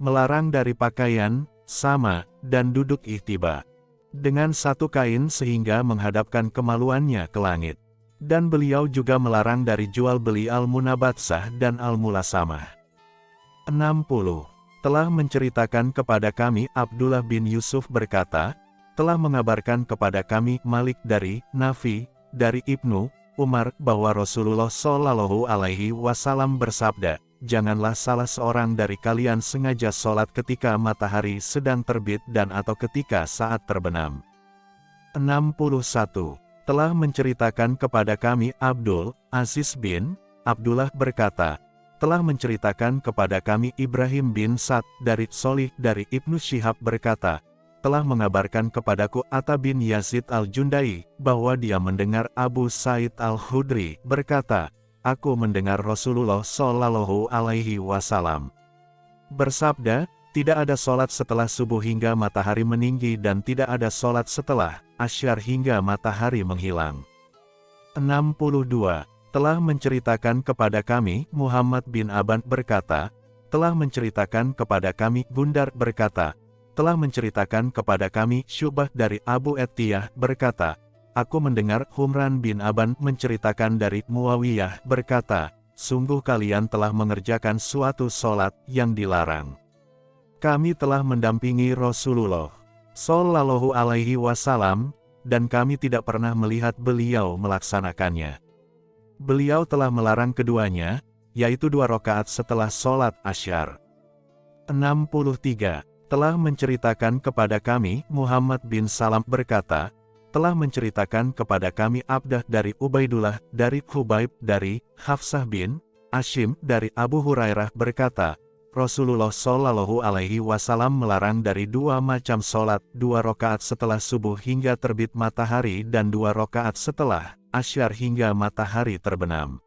melarang dari pakaian, sama, dan duduk ihtiba. Dengan satu kain sehingga menghadapkan kemaluannya ke langit. Dan beliau juga melarang dari jual beli al-munabatsah dan al-mulasamah. 60. Telah menceritakan kepada kami Abdullah bin Yusuf berkata, telah mengabarkan kepada kami Malik dari Nafi, dari Ibnu Umar bahwa Rasulullah Shallallahu Alaihi Wasallam bersabda, janganlah salah seorang dari kalian sengaja sholat ketika matahari sedang terbit dan atau ketika saat terbenam. 61. Telah menceritakan kepada kami Abdul Aziz bin Abdullah berkata, telah menceritakan kepada kami Ibrahim bin Sa'd dari Solih dari Ibnu Syihab berkata, telah mengabarkan kepadaku Atta bin Yazid al-Jundai, bahwa dia mendengar Abu Said al-Hudri berkata, Aku mendengar Rasulullah Shallallahu Alaihi Wasallam bersabda, tidak ada solat setelah subuh hingga matahari meninggi dan tidak ada solat setelah asyar hingga matahari menghilang. 62. Telah menceritakan kepada kami, Muhammad bin Aban berkata, telah menceritakan kepada kami, Gundar berkata, telah menceritakan kepada kami Syubah dari Abu Etiyah berkata, Aku mendengar Humran bin Aban menceritakan dari Muawiyah berkata, Sungguh kalian telah mengerjakan suatu solat yang dilarang. Kami telah mendampingi Rasulullah Sallallahu Alaihi Wasallam, dan kami tidak pernah melihat beliau melaksanakannya. Beliau telah melarang keduanya, yaitu dua rakaat setelah solat asyar. 63 telah menceritakan kepada kami, Muhammad bin Salam berkata, telah menceritakan kepada kami Abdah dari Ubaidullah, dari Hubaib, dari Hafsah bin Ashim, dari Abu Hurairah berkata, Rasulullah Shallallahu Alaihi Wasallam melarang dari dua macam solat, dua rokaat setelah subuh hingga terbit matahari dan dua rokaat setelah asyar hingga matahari terbenam.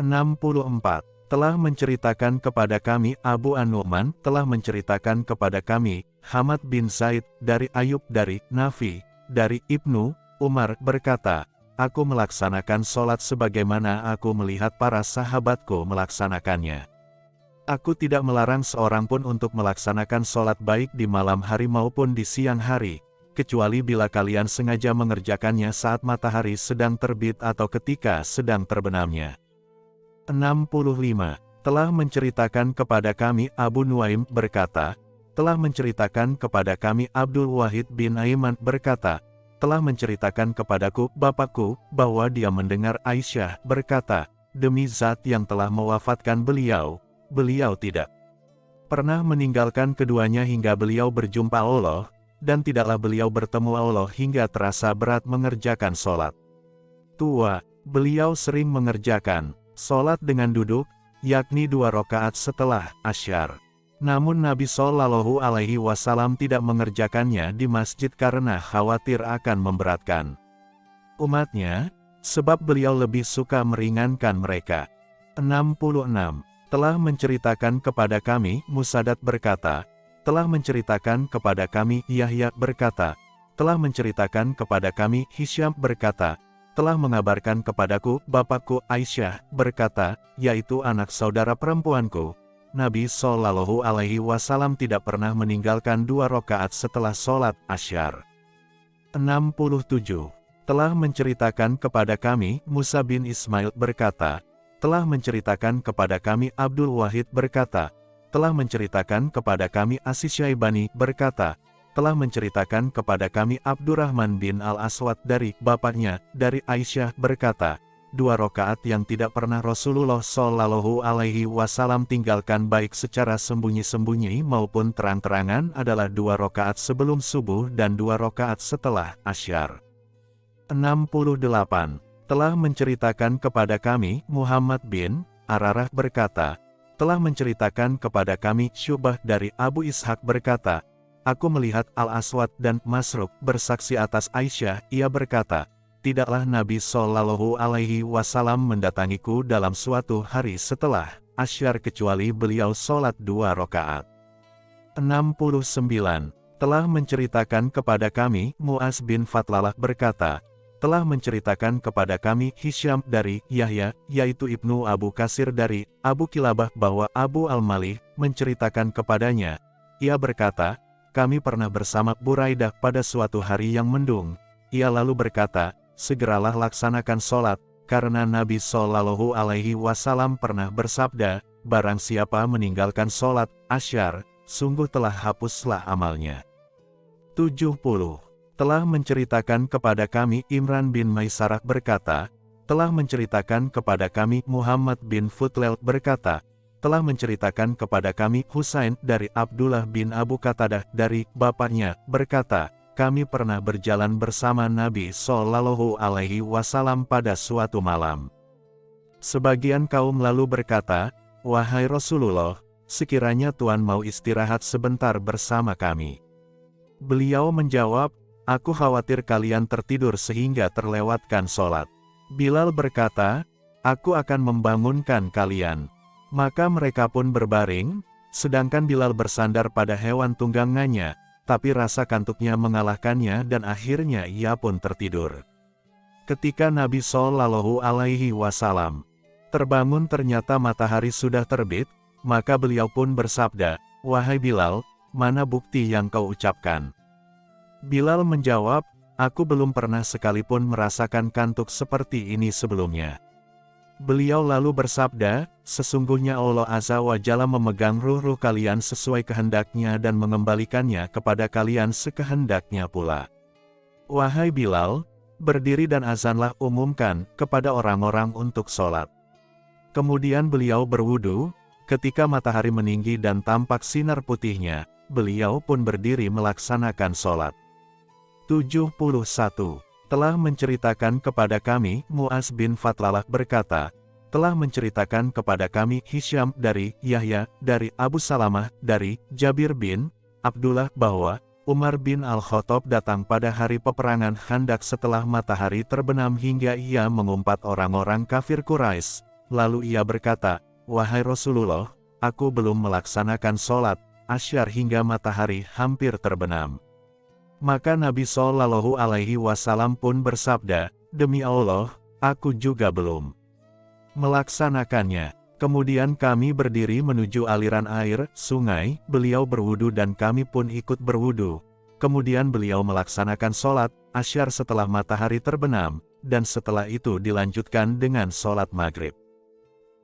64 telah menceritakan kepada kami Abu An-Nu'man telah menceritakan kepada kami Hamad bin Zaid dari Ayub dari Nafi dari Ibnu Umar berkata, Aku melaksanakan solat sebagaimana aku melihat para sahabatku melaksanakannya. Aku tidak melarang seorang pun untuk melaksanakan solat baik di malam hari maupun di siang hari, kecuali bila kalian sengaja mengerjakannya saat matahari sedang terbit atau ketika sedang terbenamnya. 65, telah menceritakan kepada kami Abu Nuaim berkata, telah menceritakan kepada kami Abdul Wahid bin Aiman berkata, telah menceritakan kepadaku, bapakku, bahwa dia mendengar Aisyah berkata, demi zat yang telah mewafatkan beliau, beliau tidak pernah meninggalkan keduanya hingga beliau berjumpa Allah, dan tidaklah beliau bertemu Allah hingga terasa berat mengerjakan sholat. Tua, beliau sering mengerjakan Sholat dengan duduk, yakni dua rakaat setelah asyar. Namun Nabi Shallallahu Alaihi Wasallam tidak mengerjakannya di masjid karena khawatir akan memberatkan umatnya, sebab beliau lebih suka meringankan mereka. 66. Telah menceritakan kepada kami, Musadat berkata, telah menceritakan kepada kami, Yahya berkata, telah menceritakan kepada kami, Hisyam berkata, telah mengabarkan kepadaku, Bapakku Aisyah, berkata, yaitu anak saudara perempuanku, Nabi Shallallahu Alaihi Wasallam tidak pernah meninggalkan dua rakaat setelah sholat asyar. 67. Telah menceritakan kepada kami, Musa bin Ismail berkata, telah menceritakan kepada kami Abdul Wahid berkata, telah menceritakan kepada kami Asis Syaibani berkata, telah menceritakan kepada kami Abdurrahman bin Al-Aswad dari bapaknya, dari Aisyah berkata, dua rokaat yang tidak pernah Rasulullah Shallallahu Alaihi Wasallam tinggalkan baik secara sembunyi-sembunyi maupun terang-terangan adalah dua rokaat sebelum subuh dan dua rokaat setelah asyar. 68. Telah menceritakan kepada kami, Muhammad bin Ararah berkata, telah menceritakan kepada kami Syubah dari Abu Ishak berkata, Aku melihat Al-Aswad dan Masruk bersaksi atas Aisyah, ia berkata, Tidaklah Nabi Shallallahu Alaihi Wasallam mendatangiku dalam suatu hari setelah asyar kecuali beliau sholat dua rakaat. 69. Telah menceritakan kepada kami, Muaz bin Fatlalah berkata, telah menceritakan kepada kami Hisham dari Yahya, yaitu Ibnu Abu Kasir dari Abu Kilabah bahwa Abu Al-Malih menceritakan kepadanya. Ia berkata, kami pernah bersama Buraidah pada suatu hari yang mendung. Ia lalu berkata, segeralah laksanakan sholat, karena Nabi Shallallahu Alaihi Wasallam pernah bersabda, barang siapa meninggalkan sholat, asyar, sungguh telah hapuslah amalnya. 70. Telah menceritakan kepada kami Imran bin Maisarah berkata, telah menceritakan kepada kami Muhammad bin Futlel berkata, telah menceritakan kepada kami Husain dari Abdullah bin Abu Qatadah dari bapaknya, berkata, kami pernah berjalan bersama Nabi Shallallahu Alaihi Wasallam pada suatu malam. Sebagian kaum lalu berkata, Wahai Rasulullah, sekiranya Tuhan mau istirahat sebentar bersama kami. Beliau menjawab, Aku khawatir kalian tertidur sehingga terlewatkan sholat. Bilal berkata, Aku akan membangunkan kalian. Maka mereka pun berbaring, sedangkan Bilal bersandar pada hewan tunggangannya, tapi rasa kantuknya mengalahkannya dan akhirnya ia pun tertidur. Ketika Nabi Shallallahu Alaihi Wasallam terbangun ternyata matahari sudah terbit, maka beliau pun bersabda, Wahai Bilal, mana bukti yang kau ucapkan? Bilal menjawab, Aku belum pernah sekalipun merasakan kantuk seperti ini sebelumnya. Beliau lalu bersabda, Sesungguhnya Allah Azza wa Jalla memegang ruh-ruh kalian sesuai kehendaknya dan mengembalikannya kepada kalian sekehendaknya pula. Wahai Bilal, berdiri dan azanlah umumkan kepada orang-orang untuk sholat. Kemudian beliau berwudu, ketika matahari meninggi dan tampak sinar putihnya, beliau pun berdiri melaksanakan sholat. 71 telah menceritakan kepada kami, Muaz bin Fatlalah berkata, telah menceritakan kepada kami Hisham dari Yahya, dari Abu Salamah, dari Jabir bin Abdullah bahwa Umar bin Al-Khattab datang pada hari peperangan Handak setelah matahari terbenam hingga ia mengumpat orang-orang kafir Quraisy. Lalu ia berkata, Wahai Rasulullah, aku belum melaksanakan sholat, asyar hingga matahari hampir terbenam. Maka Nabi Shallallahu Alaihi Wasallam pun bersabda, Demi Allah, aku juga belum melaksanakannya. Kemudian kami berdiri menuju aliran air, sungai, beliau berwudu dan kami pun ikut berwudu. Kemudian beliau melaksanakan sholat, asyar setelah matahari terbenam, dan setelah itu dilanjutkan dengan sholat maghrib.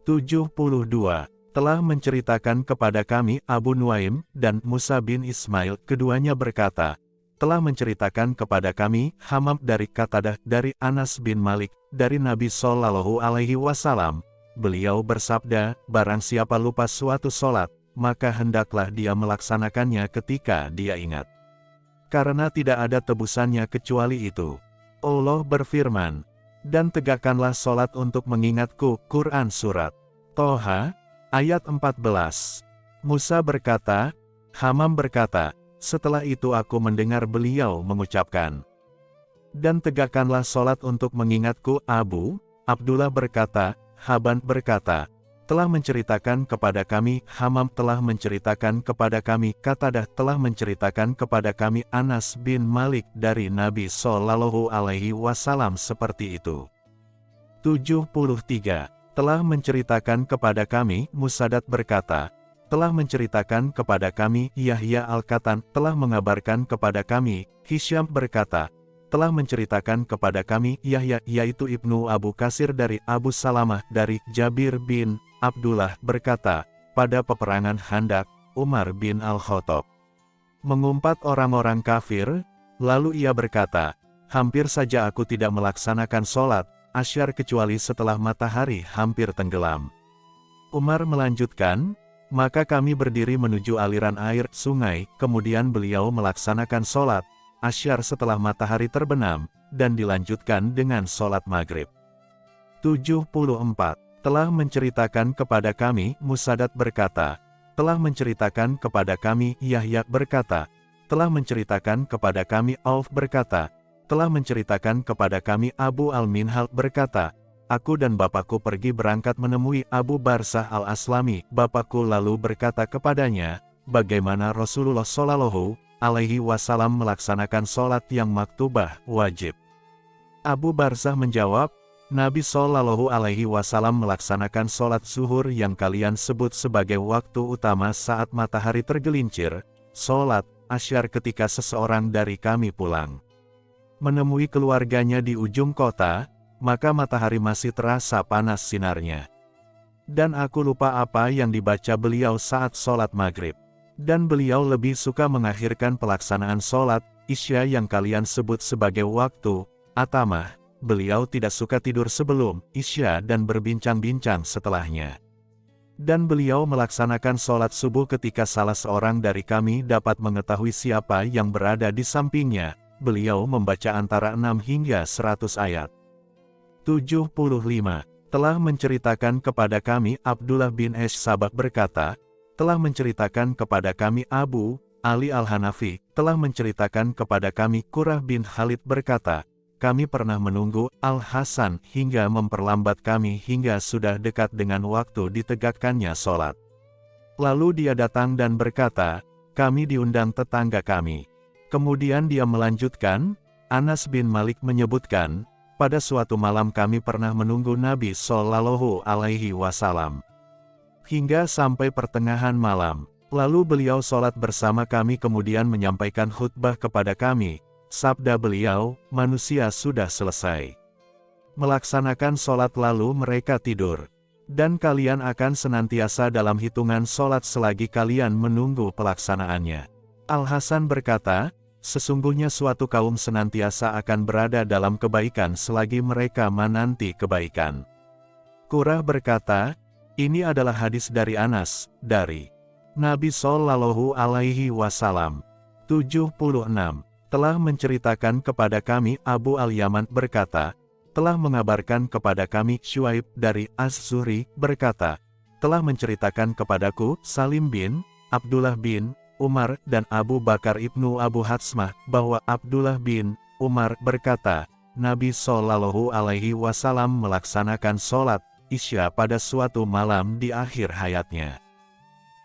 72. Telah menceritakan kepada kami Abu Nuaim dan Musa bin Ismail, keduanya berkata, telah menceritakan kepada kami, Hamam dari Katadah, dari Anas bin Malik, dari Nabi Sallallahu Alaihi Wasallam. Beliau bersabda, barang siapa lupa suatu solat, maka hendaklah dia melaksanakannya ketika dia ingat. Karena tidak ada tebusannya kecuali itu. Allah berfirman, dan tegakkanlah solat untuk mengingatku, Quran Surat Toha, ayat 14. Musa berkata, Hamam berkata, setelah itu aku mendengar beliau mengucapkan, Dan tegakkanlah solat untuk mengingatku Abu, Abdullah berkata, Haban berkata, telah menceritakan kepada kami, Hamam telah menceritakan kepada kami, Katadah telah menceritakan kepada kami Anas bin Malik dari Nabi Sallallahu Alaihi Wasallam seperti itu. 73. Telah menceritakan kepada kami, Musadat berkata, telah menceritakan kepada kami, Yahya Al-Katan telah mengabarkan kepada kami, Hisham berkata, telah menceritakan kepada kami, Yahya, yaitu Ibnu Abu Kasir dari Abu Salamah dari Jabir bin Abdullah berkata, pada peperangan Handak, Umar bin Al-Khattab mengumpat orang-orang kafir, lalu ia berkata, hampir saja aku tidak melaksanakan sholat, asyar kecuali setelah matahari hampir tenggelam. Umar melanjutkan, maka kami berdiri menuju aliran air, sungai, kemudian beliau melaksanakan sholat, asyar setelah matahari terbenam, dan dilanjutkan dengan sholat maghrib. 74. Telah menceritakan kepada kami, Musadat berkata, telah menceritakan kepada kami, Yahya berkata, telah menceritakan kepada kami, Auf berkata, telah menceritakan kepada kami, Abu Al-Minhal berkata, Aku dan bapakku pergi berangkat menemui Abu Barsah al-Aslami. Bapakku lalu berkata kepadanya, bagaimana Rasulullah Shallallahu alaihi wasallam melaksanakan sholat yang maktubah, wajib. Abu Barzah menjawab, Nabi Shallallahu Alaihi Wasallam melaksanakan sholat zuhur yang kalian sebut sebagai waktu utama saat matahari tergelincir, sholat Asyar ketika seseorang dari kami pulang. Menemui keluarganya di ujung kota, maka matahari masih terasa panas sinarnya. Dan aku lupa apa yang dibaca beliau saat sholat maghrib. Dan beliau lebih suka mengakhirkan pelaksanaan sholat, isya yang kalian sebut sebagai waktu, atamah. Beliau tidak suka tidur sebelum isya dan berbincang-bincang setelahnya. Dan beliau melaksanakan sholat subuh ketika salah seorang dari kami dapat mengetahui siapa yang berada di sampingnya. Beliau membaca antara 6 hingga 100 ayat. 75. Telah menceritakan kepada kami Abdullah bin Esh Sabah berkata, telah menceritakan kepada kami Abu, Ali Al-Hanafi, telah menceritakan kepada kami Kurah bin Khalid berkata, kami pernah menunggu Al-Hasan hingga memperlambat kami hingga sudah dekat dengan waktu ditegakkannya sholat. Lalu dia datang dan berkata, kami diundang tetangga kami. Kemudian dia melanjutkan, Anas bin Malik menyebutkan, pada suatu malam kami pernah menunggu Nabi Sallallahu Alaihi Wasallam. Hingga sampai pertengahan malam, lalu beliau sholat bersama kami kemudian menyampaikan khutbah kepada kami, Sabda beliau, manusia sudah selesai. Melaksanakan sholat lalu mereka tidur. Dan kalian akan senantiasa dalam hitungan sholat selagi kalian menunggu pelaksanaannya. Al-Hasan berkata, sesungguhnya suatu kaum senantiasa akan berada dalam kebaikan selagi mereka menanti kebaikan. Kurah berkata, ini adalah hadis dari Anas, dari Nabi Sallallahu Alaihi Wasallam. 76 telah menceritakan kepada kami Abu Al-Yaman berkata, telah mengabarkan kepada kami Shuaib dari Az-Zuri berkata, telah menceritakan kepadaku Salim bin, Abdullah bin, Umar dan Abu Bakar ibnu Abu Hatsmah bahwa Abdullah bin Umar berkata, Nabi Shallallahu Alaihi Wasallam melaksanakan sholat isya pada suatu malam di akhir hayatnya.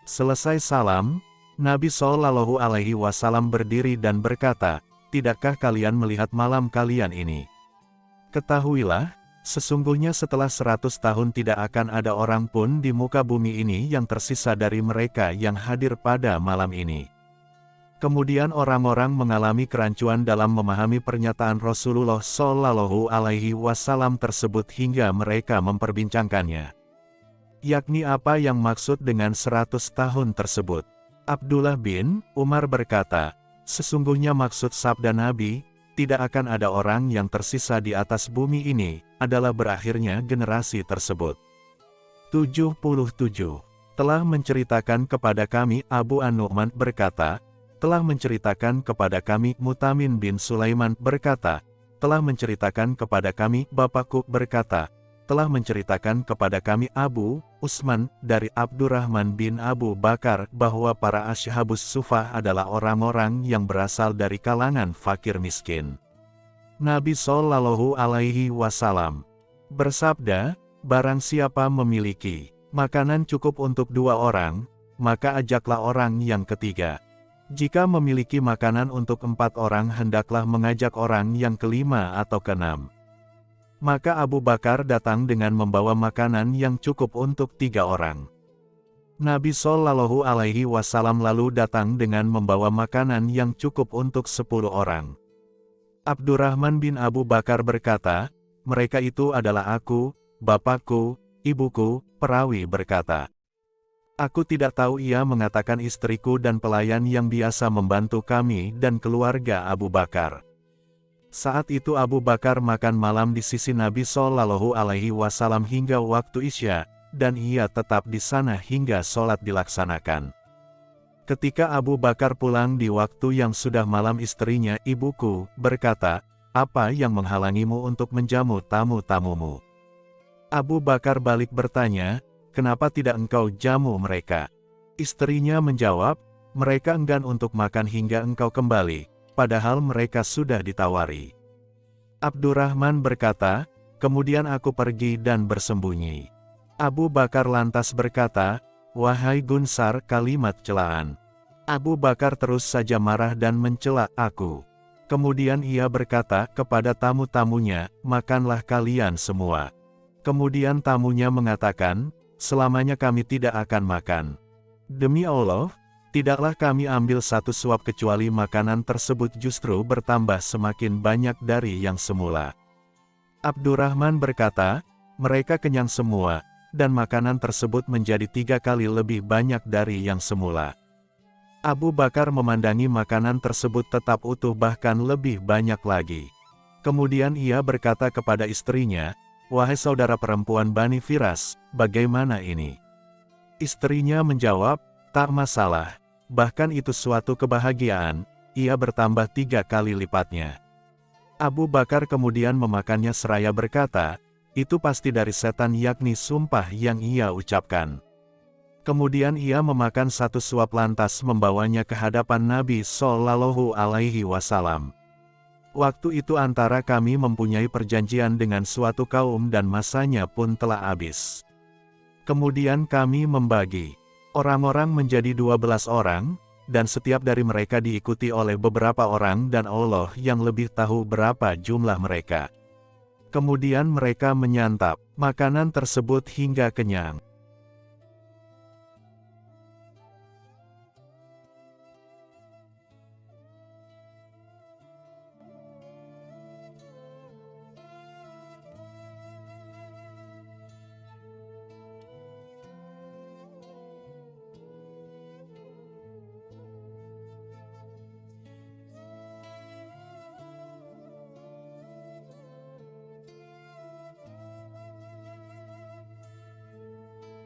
Selesai salam, Nabi Shallallahu Alaihi Wasallam berdiri dan berkata, Tidakkah kalian melihat malam kalian ini? Ketahuilah, sesungguhnya setelah seratus tahun tidak akan ada orang pun di muka bumi ini yang tersisa dari mereka yang hadir pada malam ini. Kemudian orang-orang mengalami kerancuan dalam memahami pernyataan Rasulullah Shallallahu Alaihi Wasallam tersebut hingga mereka memperbincangkannya. Yakni apa yang maksud dengan seratus tahun tersebut. Abdullah bin Umar berkata, sesungguhnya maksud sabda Nabi, tidak akan ada orang yang tersisa di atas bumi ini, adalah berakhirnya generasi tersebut. 77. Telah menceritakan kepada kami Abu An-Nu'man berkata, telah menceritakan kepada kami Mutamin bin Sulaiman berkata, telah menceritakan kepada kami Bapakku berkata, telah menceritakan kepada kami Abu Usman dari Abdurrahman bin Abu Bakar bahwa para ashabus sufah adalah orang-orang yang berasal dari kalangan fakir miskin. Nabi Shallallahu Alaihi Wasallam bersabda, barang siapa memiliki makanan cukup untuk dua orang, maka ajaklah orang yang ketiga. Jika memiliki makanan untuk empat orang hendaklah mengajak orang yang kelima atau keenam. Maka Abu Bakar datang dengan membawa makanan yang cukup untuk tiga orang. Nabi Shallallahu Alaihi Wasallam lalu datang dengan membawa makanan yang cukup untuk sepuluh orang. Abdurrahman bin Abu Bakar berkata, mereka itu adalah aku, bapakku, ibuku, perawi berkata. Aku tidak tahu ia mengatakan istriku dan pelayan yang biasa membantu kami dan keluarga Abu Bakar. Saat itu Abu Bakar makan malam di sisi Nabi Shallallahu Alaihi Wasallam hingga waktu isya, dan ia tetap di sana hingga sholat dilaksanakan. Ketika Abu Bakar pulang di waktu yang sudah malam istrinya, ibuku, berkata, apa yang menghalangimu untuk menjamu tamu-tamumu? Abu Bakar balik bertanya, kenapa tidak engkau jamu mereka? Istrinya menjawab, mereka enggan untuk makan hingga engkau kembali padahal mereka sudah ditawari. Abdurrahman berkata, kemudian aku pergi dan bersembunyi. Abu Bakar lantas berkata, Wahai Gunsar kalimat celaan. Abu Bakar terus saja marah dan mencela aku. Kemudian ia berkata kepada tamu-tamunya, makanlah kalian semua. Kemudian tamunya mengatakan, selamanya kami tidak akan makan. Demi Allah, Tidaklah kami ambil satu suap kecuali makanan tersebut justru bertambah semakin banyak dari yang semula. Abdurrahman berkata, mereka kenyang semua, dan makanan tersebut menjadi tiga kali lebih banyak dari yang semula. Abu Bakar memandangi makanan tersebut tetap utuh bahkan lebih banyak lagi. Kemudian ia berkata kepada istrinya, Wahai saudara perempuan Bani Firas, bagaimana ini? Istrinya menjawab, tak masalah, bahkan itu suatu kebahagiaan, ia bertambah tiga kali lipatnya. Abu Bakar kemudian memakannya seraya berkata, itu pasti dari setan yakni sumpah yang ia ucapkan. Kemudian ia memakan satu suap lantas membawanya ke hadapan Nabi Sallallahu Alaihi Wasallam. Waktu itu antara kami mempunyai perjanjian dengan suatu kaum dan masanya pun telah habis. Kemudian kami membagi orang-orang menjadi dua belas orang, dan setiap dari mereka diikuti oleh beberapa orang dan Allah yang lebih tahu berapa jumlah mereka. Kemudian mereka menyantap makanan tersebut hingga kenyang.